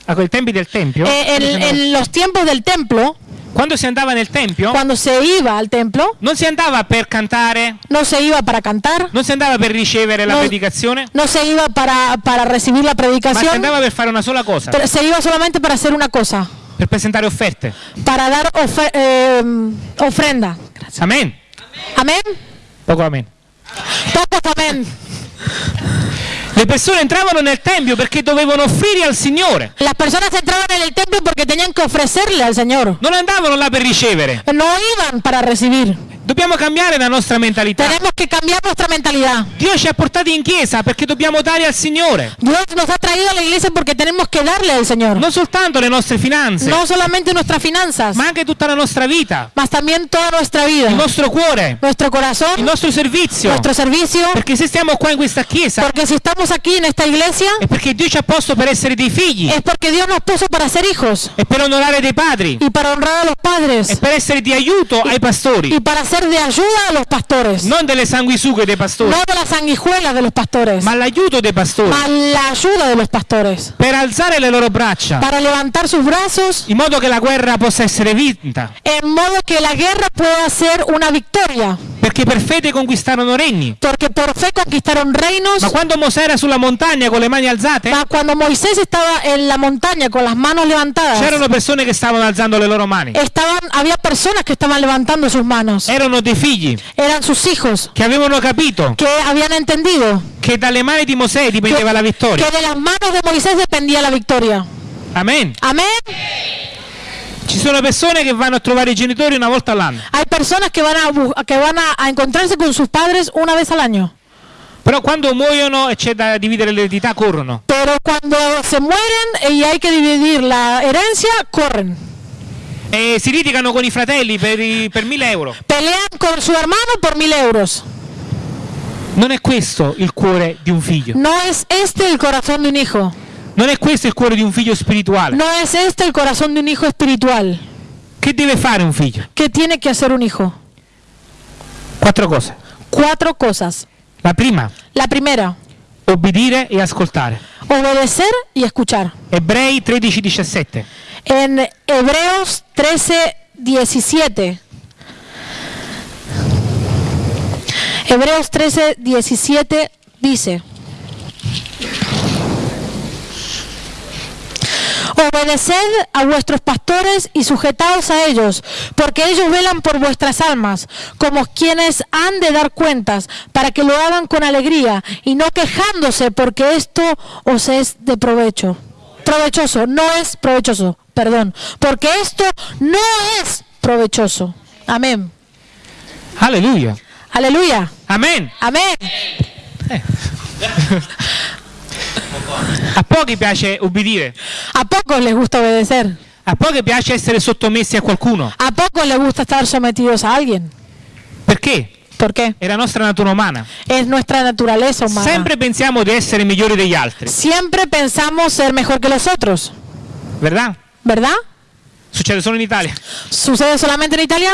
a quei tempi del tempio, Eh, en, andava, en los tiempos del templo, quando si andava nel tempio, cuando se iba al templo, non si andava per cantare, no se iba para cantar, non si andava per ricevere la No. predicazione, no se iba para, para recibir la predicación, andava per fare una sola cosa, pero se iba solamente para hacer una cosa, per presentare offerte. para dar ofe- eh, ofrenda. Amen. Amén. Poco amen. Todos amén. Le persone entravano nel tempio perché dovevano offrire al Signore. Las personas entraban en el templo porque tenían que ofrecerle al Señor. Non andavano là per ricevere. No iban para recibir. Dobbiamo cambiare la nostra mentalità. Tenemos que cambiar nuestra mentalidad. Dio ci ha portati in chiesa perché dobbiamo dare al Signore. Dios nos ha traído a la iglesia porque tenemos que darle al Señor. Non soltanto le nostre finanze, No solamente nuestras finanzas, ma anche tutta la nostra vita, mas también toda nuestra vida, il nostro cuore, nuestro il corazón, nostro servizio. nuestro servicio. Perché se stiamo qua in questa chiesa Porque si estamos aquí en esta iglesia, è perché Dio ci ha posto per essere dei figli es porque Dios nos puso para ser hijos e per onorare dei padri y para honrar a los e padres per essere di aiuto ai pastori, y para ser de ayuda a los pastores. non delle sanguisughe dei pastori, No de las sanguijuelas de los pastores, ma l'aiuto dei pastori mas la ayuda de los pastores. per alzare le loro braccia Para levantar sus brazos in modo che la guerra possa essere vinta, en modo que la guerra pueda ser una victoria. perché per fede conquistarono regni. Porque por fe conquistaron reinos. Ma quando Mosè era sulla montagna con le mani alzate, Ma cuando Moisés estaba en la montaña con las manos levantadas, c'erano persone che stavano alzando le loro mani. estaban, había personas que estaban levantando sus manos. Erano dei figli Eran sus hijos che avevano capito que habían entendido che dalle mani di Mosè que, dipendeva la vittoria. que de las manos de Moisés dependía la victoria. Amen. Amén. Ci sono persone che vanno a trovare i genitori una volta all'anno, Hay personas que van a, que van a, a encontrarse con sus padres una vez al año. però quando muoiono e c'è da dividere l'eredità corrono. Pero cuando se mueren y hay que dividir la herencia, corren. E si litigano con i fratelli per, i- per 1000 euro. Pelean con su hermano por mil euros. Non è questo il cuore di un figlio. No es este el corazón de un hijo. Non è questo il cuore di un figlio spirituale. No es este el corazón de un hijo espiritual. Che deve fare un figlio? ¿Qué tiene que hacer un hijo? Quattro cose. Cuatro cosas. La prima, La primera, obbedire e ascoltare. obedecer y escuchar. Ebrei 13-17. En Hebreos 13, 17. Hebreos 13, 17 dice. Obedeced a vuestros pastores y sujetaos a ellos, porque ellos velan por vuestras almas, como quienes han de dar cuentas, para que lo hagan con alegría y no quejándose, porque esto os es de provecho. Provechoso, no es provechoso, perdón, porque esto no es provechoso. Amén. Alleluia. Aleluya. Amen. Amén. A pochi piace obbedire. A pocos les gusta obedecer. A pochi piace essere sottomessi a qualcuno. A pocos les gusta estar sometidos a alguien. Perché? ¿Por qué? È la nostra natura umana. Es nuestra naturaleza humana. Sempre pensiamo di essere migliori degli altri, Siempre pensamos ser mejor que los otros, ¿verdad? ¿Verdad? Succede solo in Italia. ¿Sucede solamente en Italia?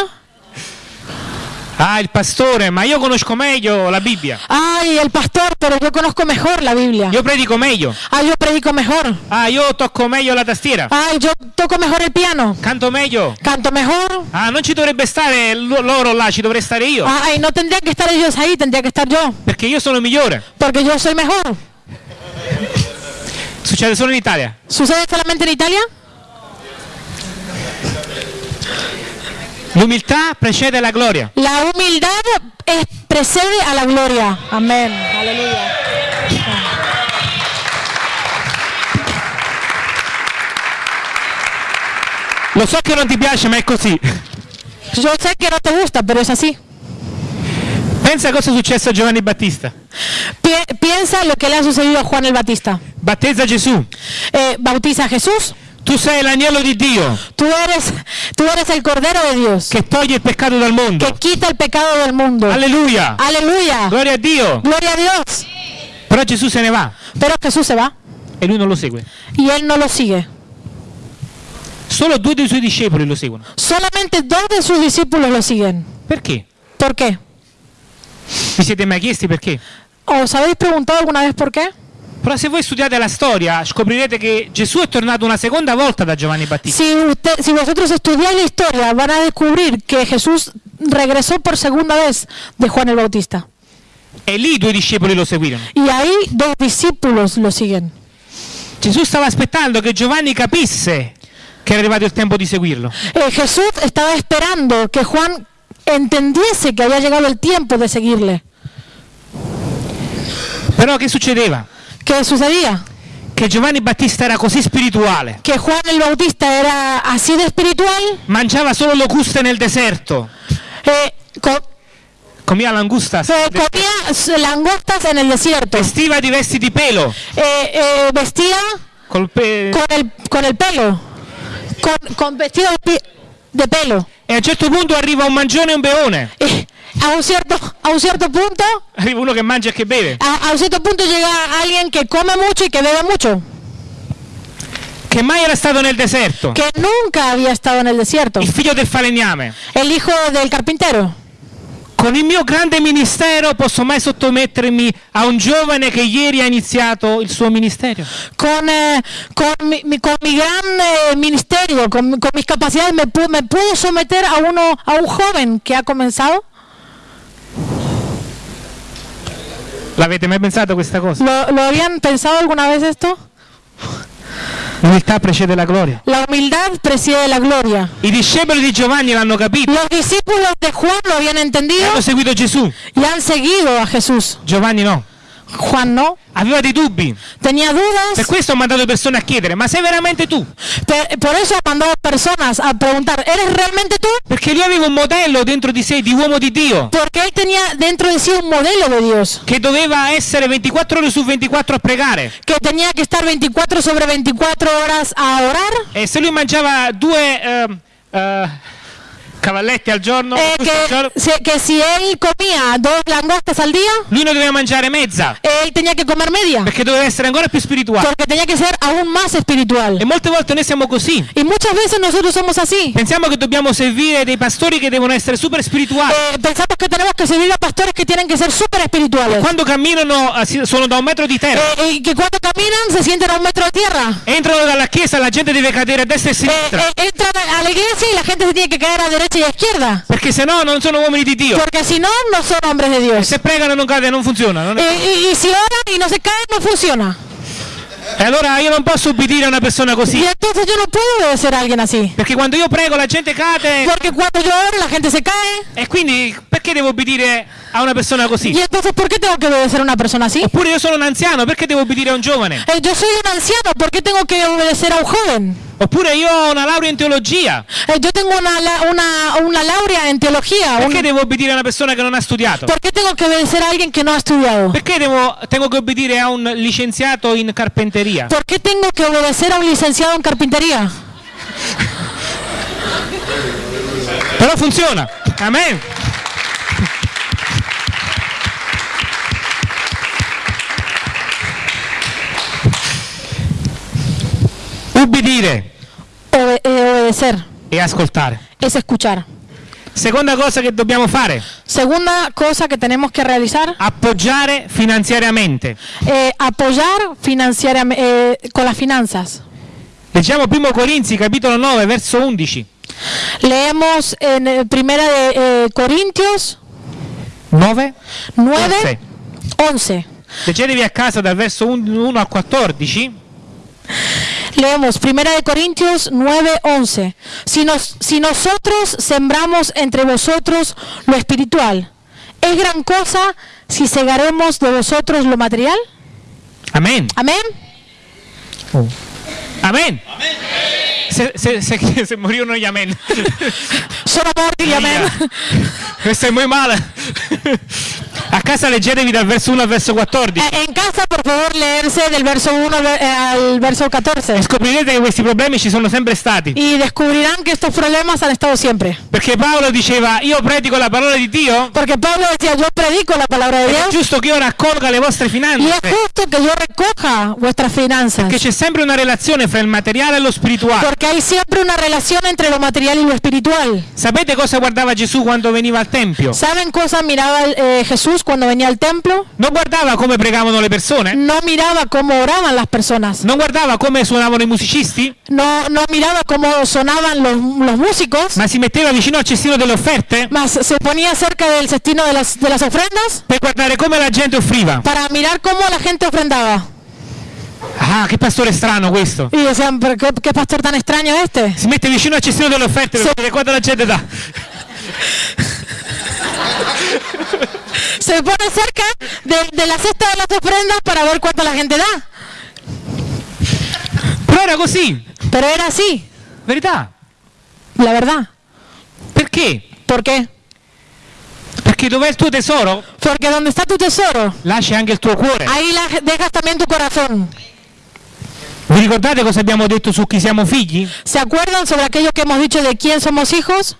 Ah, il pastore, ma io conosco meglio la Bibbia. Ay, el pastor, pero yo conozco mejor la Biblia. Io predico meglio. Ay, yo predico mejor. Ah, io tocco meglio la tastiera. Ay, yo toco mejor el piano. Canto meglio. Canto mejor. Ah, non ci dovrebbe stare lo- loro là, ci dovrei stare io. Ay, no tendrían que estar ellos ahí, tendría que estar yo. Perché io sono migliore. Porque yo soy mejor. Succede solo in Italia. ¿Sucede solamente en Italia? L'umiltà precede la gloria. La humildad es- precede a la gloria. Amén. Aleluya. Lo so che non ti piace, ma è così. Yo sé que no te gusta, pero es así. Pensa cosa è successo a Giovanni Battista. Pi- piensa lo que le ha sucedido a Juan el Batista. Battezza Gesù. Eh, bautiza a Jesús. Tu sei l'agnello di Dio Tú eres, tú eres el Cordero de Dios che toglie il peccato dal mondo. que quita el pecado del mundo. Alleluia. Aleluya. Gloria a Dio. Gloria a Dios. Però Gesù se ne va Pero Jesús se va e lui non lo segue. y él no lo sigue. Solo due dei suoi discepoli lo seguono. Solamente dos de sus discípulos lo siguen. Perché? ¿Por qué? Vi siete mai chiesti perché? ¿Os habéis preguntado alguna vez por qué? Però se voi studiate la storia scoprirete che Gesù è tornato una seconda volta da Giovanni Battista. Si, usted, si vosotros estudiáis la historia, van a descubrir que Jesús regresó por segunda vez de Juan el Bautista. E lì due discepoli lo seguirono. Y ahí dos discípulos lo siguen. Gesù stava aspettando che Giovanni capisse che era arrivato il tempo di seguirlo. Eh, Jesús estaba esperando que Juan entendiese que había llegado el tiempo de seguirle. Però che succedeva? ¿Qué sucedía? Che Giovanni Battista era così spirituale, Que Juan el Bautista era así de espiritual, mangiava solo locuste nel deserto, eh, co- comía langustas, eh, comía langostas en el desierto. vestiva di vesti di pelo, Eh, eh, vestía con el, con el pelo, con, con vestido de pelo. e a un certo punto arriva un mangione e un beone, Eh, a, un cierto, a un cierto punto, arriva uno che mangia e che beve, a, a un cierto punto llega alguien que come mucho y que bebe mucho, che mai era stato nel deserto, que nunca había estado en el desierto, il figlio del falegname. el hijo del carpintero. Con il mio grande ministero posso mai sottomettermi a un giovane che ieri ha iniziato il suo ministero? Con, eh, con, mi, con mi gran eh, ministerio, con, con mis capacidades, me, me puedo someter a, uno, a un joven que ha comenzado. L'avete mai pensato questa cosa? ¿Lo, lo habían pensado alguna vez esto? L'umiltà precede la gloria. La humildad preside la gloria. I discepoli di Giovanni l'hanno capito, Los discípulos de Juan lo habían e entendido hanno seguito Gesù. y han seguido a Jesús. Giovanni no, Juan no. aveva dei dubbi. Tenía Per dudas. questo ho mandato persone a chiedere, ma sei veramente tu? pe- Por eso ha mandado personas a preguntar, ¿eres realmente tú? Perché lui aveva un modello dentro di sé di uomo di Dio, Porque él tenía dentro de sí un modelo de Dios. che doveva essere 24 ore su 24 a pregare. Que tenía que estar 24 sobre 24 horas a orar. E se lui mangiava due ehm, eh, cavalletti al giorno, eh, al giorno, se- que si él comía dos langostas al día, lui ne doveva mangiare mezza, él tenía que comer media. perché doveva essere ancora più spirituale. Porque tenía que ser aún más espiritual. E molte volte noi siamo così. Y muchas veces nosotros somos así. Pensiamo che dobbiamo servire dei pastori che devono essere super spirituali. Eh, pensamos que tenemos que servir a pastores que tienen que ser súper espirituales. Quando camminano eh, si- sono da un metro di terra. Eh, y que cuando caminan se sienten a un metro de tierra. Entrano dalla chiesa, la gente deve cadere a destra e a Eh, sinistra. eh, entran a la iglesia y la gente se tiene que caer a derecha y a izquierda. Perché se no non sono uomini di Dio. Porque si no, no son hombres de Dios. Se pregano non cade, non funziona. non è- Eh, si oran y no se caen, no funciona. E allora io non posso ubbidire a una persona così. Y entonces yo no puedo obedecer a alguien así. Perché quando io prego la gente cade. Porque cuando yo oro, la gente se cae. E quindi perché devo obbedire a una persona così? Y entonces, ¿por qué tengo que obedecer a una persona así? Oppure io sono un anziano, perché devo obbedire a un giovane? Eh, yo soy un anciano, ¿por qué tengo que obedecer a un joven? Oppure io ho una laurea in teologia, Eh, yo tengo una, una, una laurea en teología. un- perché devo obbedire a una persona che non ha studiato? ¿Por qué tengo que obedecer a alguien que no ha estudiado? Perché devo, tengo che obbedire a un licenziato in carpenteria? ¿Por qué tengo que obedecer a un licenciado en carpintería? Però funziona. Amen. Ubbidire eh, obedecer e ascoltare. es escuchar. Seconda cosa che dobbiamo fare, Segunda cosa que tenemos que realizar, appoggiare finanziariamente. eh, apoyar financieramente con las finanzas. Leggiamo 1 Corinzi capitolo 9 verso 11. Leemos en eh, Primera de eh, Corintios 9? 9, 11. Leggetevi a casa dal verso 1 al 14. Leemos Primera de Corintios 9, 11. Si, nos, si nosotros sembramos entre vosotros lo espiritual, ¿es gran cosa si segaremos de vosotros lo material? Amen. Amén. Amen. Se, se, se, se morirono gli amen. Solo morti y amén. Questo è muy male. A casa leggetevi dal verso 1 al verso 14. Eh, En casa, por favor, leerse del verso 1 al- eh, al verso 14. E scoprirete che questi problemi ci sono sempre stati. Y descubrirán que estos problemas han estado siempre. Perché Paolo diceva, io predico la parola di Dio, Porque Pablo decía, yo predico la palabra de ed è Dios giusto che io raccolga le vostre y es finanze. justo que yo recoja vuestras finanzas. Che c'è sempre una relazione fra il materiale e lo spirituale. Porque hay siempre una relación entre lo material y lo espiritual. Sapete cosa guardava Gesù quando veniva al Tempio? ¿Saben cosa miraba eh, Jesús cuando venía al templo? Non guardava come pregavano le persone? No miraba cómo oraban las personas. Non guardava come suonavano i musicisti? No, no miraba cómo sonaban los, los músicos. Ma si metteva vicino al cestino delle offerte Más se ponía cerca del cestino de las, de las ofrendas per guardare come la gente offriva. para mirar cómo la gente ofrendaba. Ah, che pastore strano questo. Y decían, ¿pero qué, qué pastor tan extraño este? Si mette vicino al cestino delle offerte per vedere la gente dà. Se pone cerca de, de la cesta de las ofrendas para ver cuánto la gente da. Però era così, Pero era así, verità. la verdad. Perché? ¿Por qué? Perché dov'è il tuo tesoro, Porque donde está tu tesoro, c'è anche il tuo cuore. ahí la- dejas también tu corazón. Vi ricordate cosa abbiamo detto su chi siamo figli? ¿Se acuerdan sobre aquello que hemos dicho de quién somos hijos?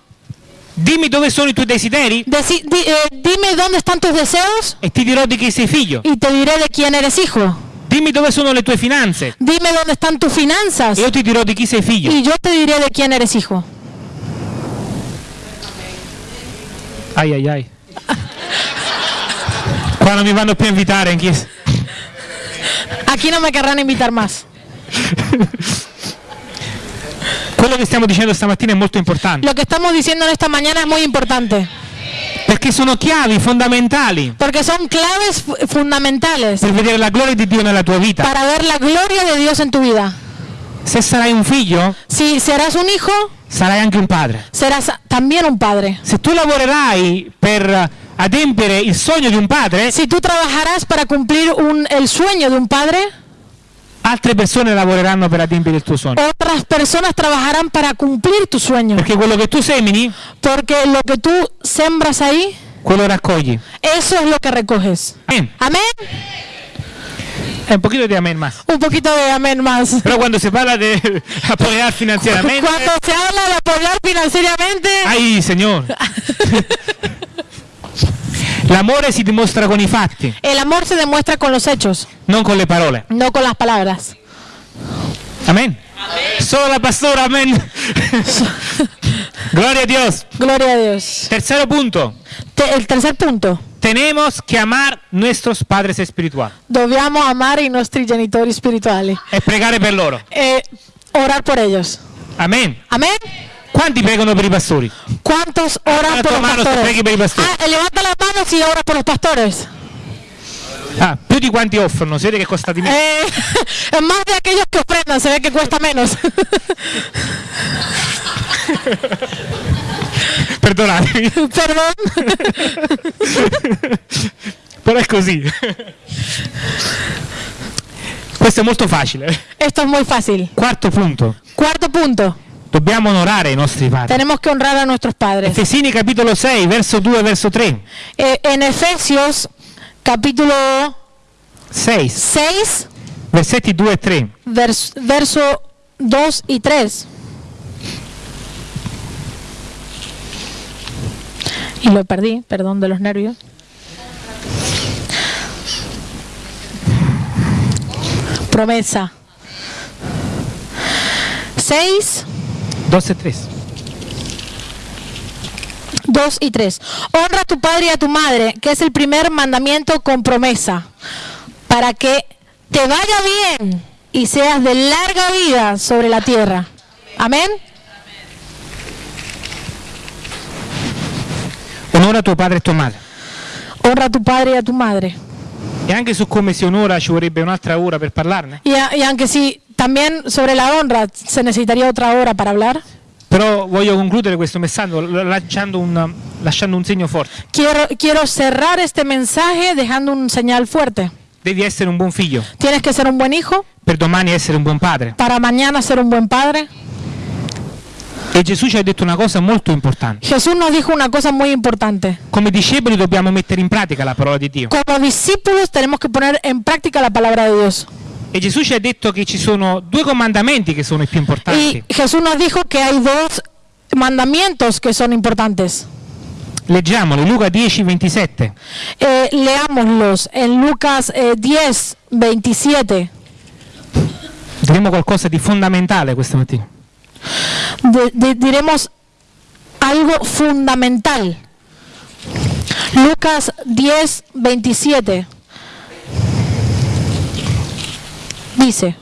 Dimmi dove sono i tuoi desideri Deci- di- eh, dime dónde están tus deseos e ti dirò di chi sei figlio. y te diré de quién eres hijo. Dimmi dove sono le tue finanze Dime dónde están tus finanzas e io ti dirò di chi sei figlio. y yo te diré de quién eres hijo. Ai ai ai. Qua non mi vanno più a invitare in chiesa. Aquí no me querrán invitar más. Quello che stiamo dicendo stamattina è molto importante Lo que estamos diciendo en esta mañana es muy importante perché sono chiavi fondamentali porque son claves fu- fundamentales per vedere la gloria di Dio nella tua vita. para ver la gloria de Dios en tu vida. Se sarai un figlio, Si serás un hijo, sarai anche un padre. serás también un padre. Se tu lavorerai per adempiere il sogno di un padre, Si tú trabajarás para cumplir un- el sueño de un padre, altre persone lavoreranno per adempiere il tuo sogno. otras personas trabajarán para cumplir tu sueño. Perché quello che tu semini, Porque lo que tú sembras ahí, quello raccogli. eso es lo que recoges. Amén. È un pochino di amen más. Un poquito de amén más. Però quando si parla di apoyar finanziariamente, Cuando se habla de apoyar financieramente, ai Signore. L'amore si dimostra con i fatti, el amor se demuestra con los hechos, non con le parole. no con las palabras. Amen. Solo la pastora, amen. Gloria a Dios. Gloria a Dios. Tercero punto. Te- el tercer punto. Tenemos que amar nuestros padres espirituales Dobbiamo amare i nostri genitori spirituali. e pregare per loro. E orar por ellos. Amen. Amén. Quanti pregano per i pastori? ¿Cuántos oran Levanta por la los mano si pastores? per i pastori. Ah, levanta las manos y ora por los pastores. Ah, più di quanti offrono, si vede che costa di meno. Eh, más de aquellos que ofrendan, se ve que cuesta menos. Perdonatemi, Perdón. però è così. Questo è molto facile. Esto es muy fácil. Quarto punto. Cuarto punto. Dobbiamo onorare i nostri padri. Tenemos que honrar a nuestros padres. Efesini capitolo 6, verso 2 verso 3. Eh, en Efesios capítulo 6, 6, versetti 2 e 3. vers- verso 2 y 3. Y lo perdí, perdón de los nervios. Promesa. 6, 2 e 3. 2 y 3. Honra a tu padre y a tu madre, que es el primer mandamiento con promesa, para que te vaya bien y seas de larga vida sobre la tierra. Amén. Onora tuo padre e tua madre. Honra a tu padre y a tu madre. E anche su come si onora ci vorrebbe un'altra ora per parlarne. Y, y aunque sí, también sobre la honra se necesitaría otra hora para hablar. Però voglio concludere questo messaggio lasciando un, lasciando un segno forte. Quiero, quiero cerrar este mensaje dejando un señal fuerte. Devi essere un buon figlio, Tienes que ser un buen hijo, per domani essere un buon padre. para mañana ser un buen padre. E Gesù ci ha detto una cosa molto importante. Jesús nos dijo una cosa muy importante. Come discepoli dobbiamo mettere in pratica la parola di Dio. Como discípulos tenemos que poner en práctica la palabra de Dios. E Gesù ci ha detto che ci sono due comandamenti che sono i più importanti. Y Jesús nos dijo que hay dos mandamientos que son importantes. Leggiamoli, Luca 10, 27. Eh, leámoslos en Lucas eh, 10, 27. Diremo qualcosa di fondamentale questa mattina. De- diremos algo fundamental. Lucas 10, 27. Dice.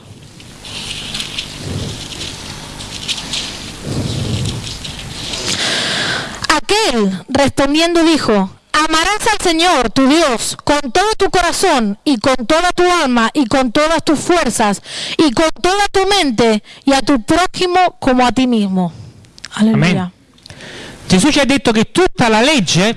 Aquel respondiendo dijo, amarás al Señor tu Dios con todo tu corazón y con toda tu alma y con todas tus fuerzas y con toda tu mente y a tu prójimo como a ti mismo. Aleluya. Amén. Gesù ci ha detto che tutta la legge,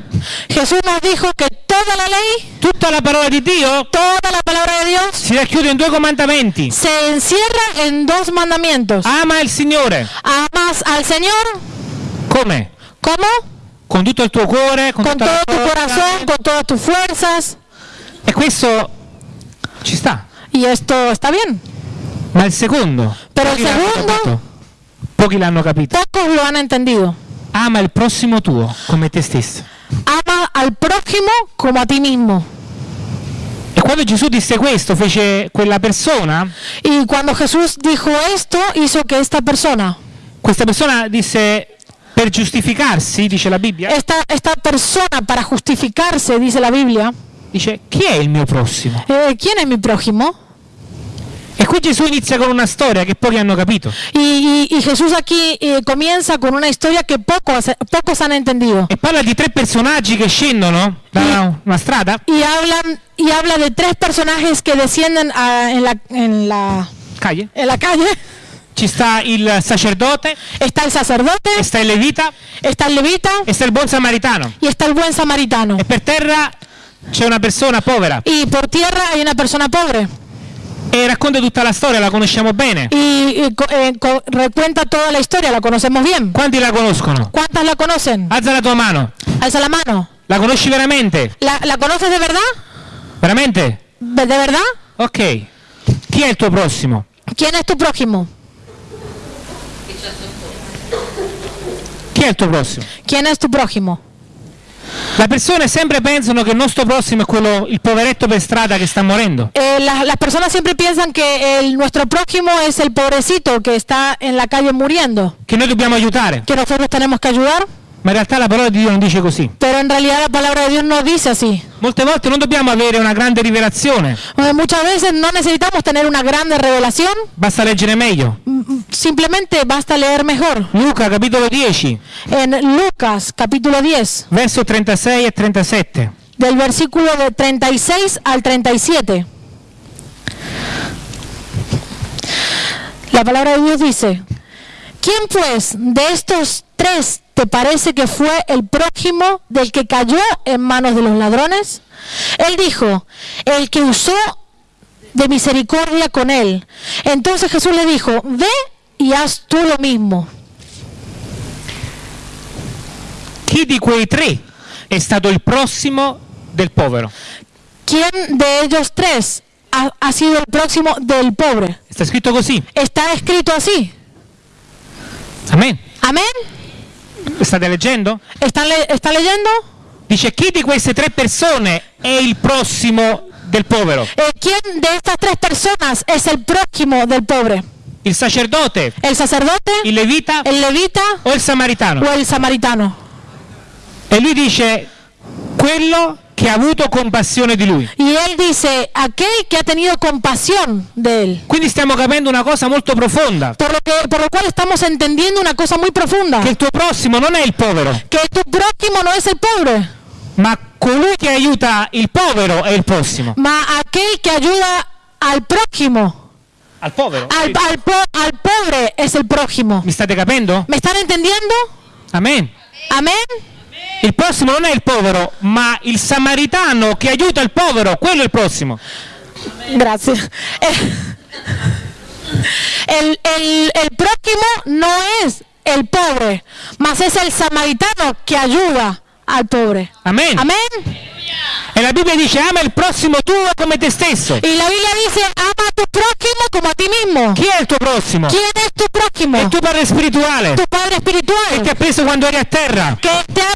Jesús nos dijo que toda la ley, tutta la parola di Dio toda la palabra de Dios si racchiude in due comandamenti. se encierra en dos mandamientos. Ama il Signore. Amas al Señor, Come? ¿cómo? Con tutto il tuo cuore, con, con tutta la todo tu forza. corazón, con todas tus fuerzas. E questo ci sta. Y esto está bien. Ma il secondo, Però pochi il secondo-. Pochi l'hanno capito. Pocos lo han entendido. Ama il prossimo tuo come te stesso. Ama al prójimo como a ti mismo. E quando Gesù disse questo, fece quella persona, Y cuando Jesús dijo esto, hizo que esta persona, questa persona disse per giustificarsi, dice la Bibbia, esta, esta persona para justificarse, dice la Biblia, dice chi è il mio prossimo? eh, ¿quién es mi prójimo? E qui Gesù inizia con una storia che pochi hanno capito. Y, y- y Jesús aquí eh, comienza con una historia que pocos, pocos han entendido. E parla di tre personaggi che scendono da una strada Y, hablan, y habla de tres personajes que descienden a- en, la, en, la, calle. en la calle. Ci sta il sacerdote, Está el sacerdote, e sta il levita está el levita e sta il buon samaritano. y está el buen samaritano. E per terra c'è una persona povera Y por tierra hay una persona pobre. e racconta tutta la storia, la conosciamo bene. Y, y eh, recuenta toda la historia, la conocemos bien. Quanti la conoscono? ¿Cuántas la conocen? Alza la tua mano. Alza la mano. La conosci veramente? ¿La, la conoces de verdad? Veramente? ¿De de verdad? Ok. Chi è il tuo prossimo? ¿Quién es tu prójimo? Chi è il tuo prossimo? ¿Quién es tu prójimo? Le persone sempre pensano che il nostro prossimo è quello, il poveretto per strada che sta morendo. Eh, la- las personas siempre piensan que el- nuestro prójimo es el pobrecito que está en la calle muriendo, Che noi dobbiamo aiutare. que nosotros tenemos que ayudar, Ma in realtà la parola di Dio non dice così. pero en realidad la palabra de Dios no dice así. Molte volte non dobbiamo avere una grande rivelazione, Eh, muchas veces no necesitamos tener una grande revelación, basta leggere meglio. m- m- simplemente basta leer mejor. Luca capitolo 10, En Lucas capítulo 10, verso 36 e 37. del versículo de 36 al 37. La palabra de Dios dice, ¿quién pues de estos tres te parece que fue el prójimo del que cayó en manos de los ladrones? Él dijo, el que usó de misericordia con él. Entonces Jesús le dijo, ve y haz tú lo mismo. Chi di quei tre è stato il prossimo del povero? ¿Quién de ellos tres ha, ha sido el próximo del pobre? Sta scritto così. Está escrito así. State leggendo? ¿Están le- ¿Está leyendo? Dice chi di queste tre persone è il prossimo del povero? Eh, ¿Quién de estas tres personas es el prójimo del pobre? Il sacerdote, ¿El sacerdote, il levita el levita o il samaritano? o el samaritano? E lui dice quello che ha avuto compassione di lui. Y él dice, aquel que ha tenido compasión de él. Quindi stiamo capendo una cosa molto profonda, Por lo, que, por lo cual estamos entendiendo una cosa muy profunda. che il tuo prossimo non è il povero, Que tu prójimo no es el pobre, ma colui che aiuta il povero è il prossimo. ma aquel que ayuda al prójimo. Al povero? Al, al po- al pobre es el prójimo. Mi state capendo? ¿Me están entendiendo? Amen. Amén. Il prossimo non è il povero, ma il samaritano che aiuta il povero, quello è il prossimo. Gracias. Eh, El, el- el prójimo no es el pobre, mas es el samaritano que ayuda al pobre. Amen. Amén. E la Bibbia dice ama il prossimo tuo come te stesso. Y la Biblia dice, ama a tu prójimo como a ti mismo. Chi è il tuo prossimo? ¿Quién es tu prójimo? È il tuo padre spirituale Tu padre che espiritual, ti ha preso quando eri a terra. que te ha,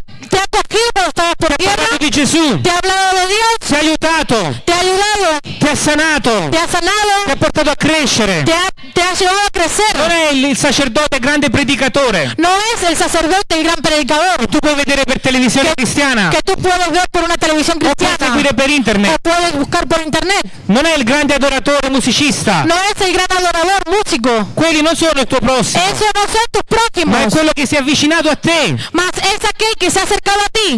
cogido cuando estabas por Ti parlato di Gesù, te ha hablado de Dios, ti ha aiutato, te ha ayudado, ti ha sanato, te ha ti sanado, ha portato a crescere. te ha, te ha llevado a crecer. Non è il, il sacerdote grande predicatore. No es el sacerdote, el gran predicador, Tu puoi vedere per televisione Que- cristiana que tú puedes ver por una televisión o puoi cristiana. seguire per o internet. puedes buscar por internet. Non è il grande adoratore musicista. No es el gran adorador músico. Quelli non sono il tuo prossimo, Eso no son tus ma è prójimos. quello che si è avvicinato a te, Mas es aquel que se ha acercado ti.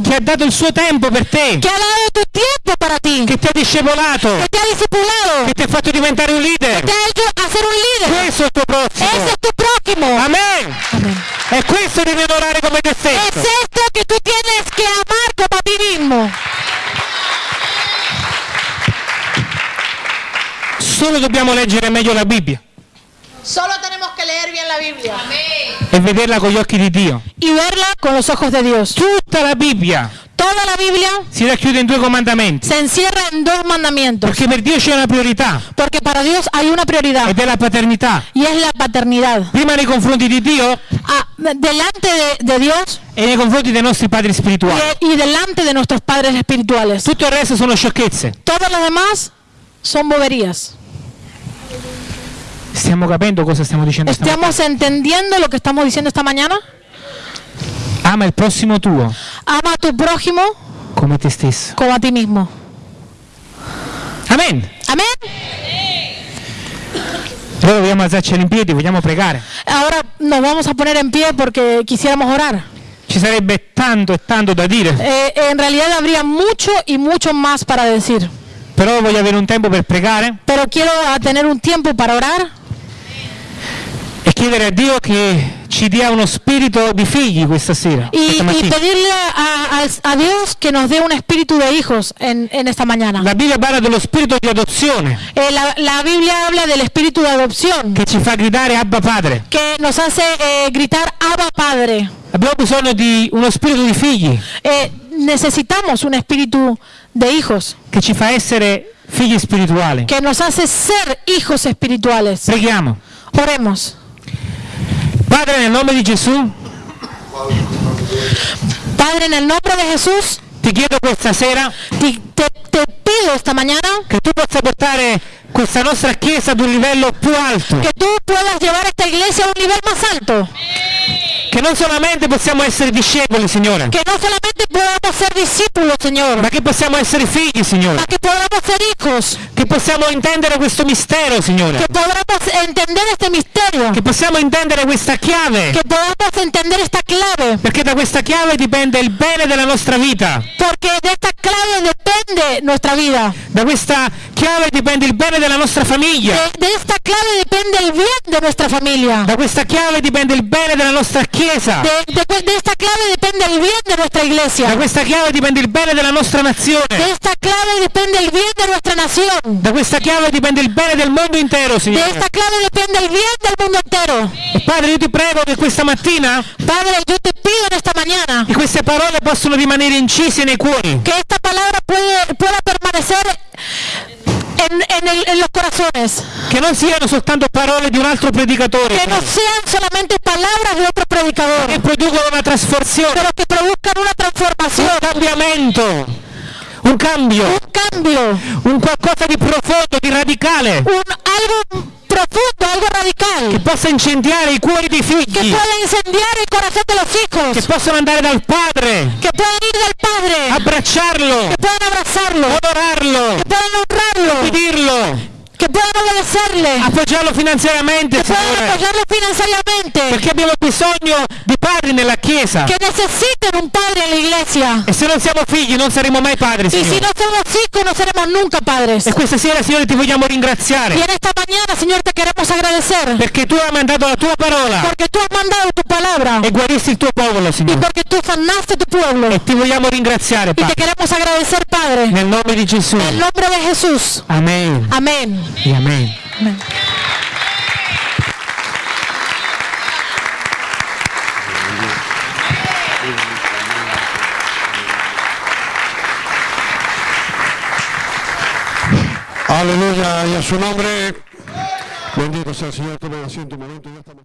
Che ha dato il suo tempo per te, Que ha dado tu tiempo para ti. che ti ha discepolato, Que te ha discipulado. che ti ha fatto diventare un leader. Te ha hecho a ser un líder. Questo è il tuo prossimo. Ese es tu prójimo. Amen. Amén. E questo devi adorare come te Es stesso. esto que tú tienes que amar como a ti mismo. Solo dobbiamo leggere meglio la Bibbia Solo tenemos que leer bien la Biblia. e vederla con gli occhi di Dio. Y verla con los ojos de Dios. Tutta la Bibbia Toda la Biblia si racchiude in due comandamenti. se encierra en dos mandamientos. Perché per Dio c'è una priorità Porque para Dios hay una prioridad ed è la paternità. y es la paternidad. Prima nei confronti di Dio Ah, delante de, de Dios e nei confronti dei nostri padri spirituali. y, y delante de nuestros padres espirituales. Tutto il resto sono sciocchezze. Todo lo demás son boberías. Stiamo capendo cosa stiamo dicendo? ¿Estamos entendiendo lo que estamos diciendo esta mañana? Ama il prossimo tuo Ama a tu prójimo come te stesso. como a ti mismo. Amen. Amén. Allora dobbiamo alzarci in piedi, vogliamo pregare. Ahora nos vamos a poner en pie porque quisiéramos orar. Ci sarebbe tanto e tanto da dire, Eh, en realidad habría mucho y mucho más para decir. però voglio avere un tempo per pregare Pero quiero tener un tiempo para orar e chiedere a Dio che ci dia uno spirito di figli questa sera, y, questa y pedirle a, a- a Dios que nos dé un espíritu de hijos en, en esta mañana. La Bibbia parla dello spirito di adozione Eh, la, la Biblia habla del espíritu de adopción che ci fa gridare Abba Padre. que nos hace eh, gritar Abba Padre. Abbiamo bisogno di uno spirito di figli Eh, necesitamos un espíritu de hijos che ci fa essere figli spirituali. que nos hace ser hijos espirituales. Preghiamo. Oremos. Padre, nel nome di Gesù, Padre, en el nombre de Jesús, ti chiedo questa sera te, te- te pido esta mañana che tu possa portare questa nostra chiesa ad un livello più alto, que tú puedas llevar esta iglesia a un nivel más alto. Che non solamente possiamo essere discepoli, Signore, Que no solamente podamos ser discípulos, Señor, ma che possiamo essere figli, Signore, ma que podamos ser hijos, che possiamo intendere questo mistero, Signore, que podamos entender este misterio, che possiamo intendere questa chiave, que podamos entender esta clave, perché da questa chiave dipende il bene della nostra vita, porque de esta clave depende nuestra vida. da questa chiave dipende il bene della nostra famiglia, De, de esta clave depende el bien de nuestra familia. da questa chiave dipende il bene della nostra chiesa, De, de- de esta clave depende el bien de nuestra da iglesia. questa chiave dipende il bene della nostra De nazione, esta clave depende el bien de nuestra nación. da questa chiave dipende il bene del mondo intero, De Signore. esta clave depende el bien del mundo entero. E Padre, io ti prego che questa mattina Padre, yo te pido en esta mañana che queste parole possano rimanere incise nei cuori, que esta palabra puede, pueda permanecer en, en el- en los corazones. che non siano soltanto parole di un altro predicatore, Que no sean solamente palabras de otro predicador, che producono una trasformazione, pero que produzcan una transformación, un cambiamento, un cambio, un cambio, un qualcosa di profondo, di radicale, un algo profundo, algo radical, che possa incendiare i cuori dei figli, pueda incendiar el corazón de los che hijos, possano andare dal Padre, que puedan ir del Padre, abbracciarlo, que puedan abrazarlo, onorarlo, que puedan honrarlo, ubbidirlo, que puedan obedecerle, appoggiarlo finanziariamente, Signore, apoyarlo financieramente, perché abbiamo bisogno di padri nella Chiesa. que necesiten un padre en la iglesia. E se non siamo figli non saremo mai padri, Y si Signore. no somos hijos, no seremos nunca padres. E questa sera, Signore, ti vogliamo ringraziare Y en esta mañana, Señor, te queremos agradecer perché tu hai mandato la tua parola porque tú has mandado tu palabra e guaristi il tuo popolo, Signore. porque tú sanaste tu pueblo. E ti vogliamo ringraziare, Y te Padre, queremos agradecer, Padre, nel nome di Gesù. en el nombre de Jesús. Amen. Amén. Amen. Amén. Aleluya y a su nombre. Bendito sea el Señor. Tomen asiento un momento. Ya estamos-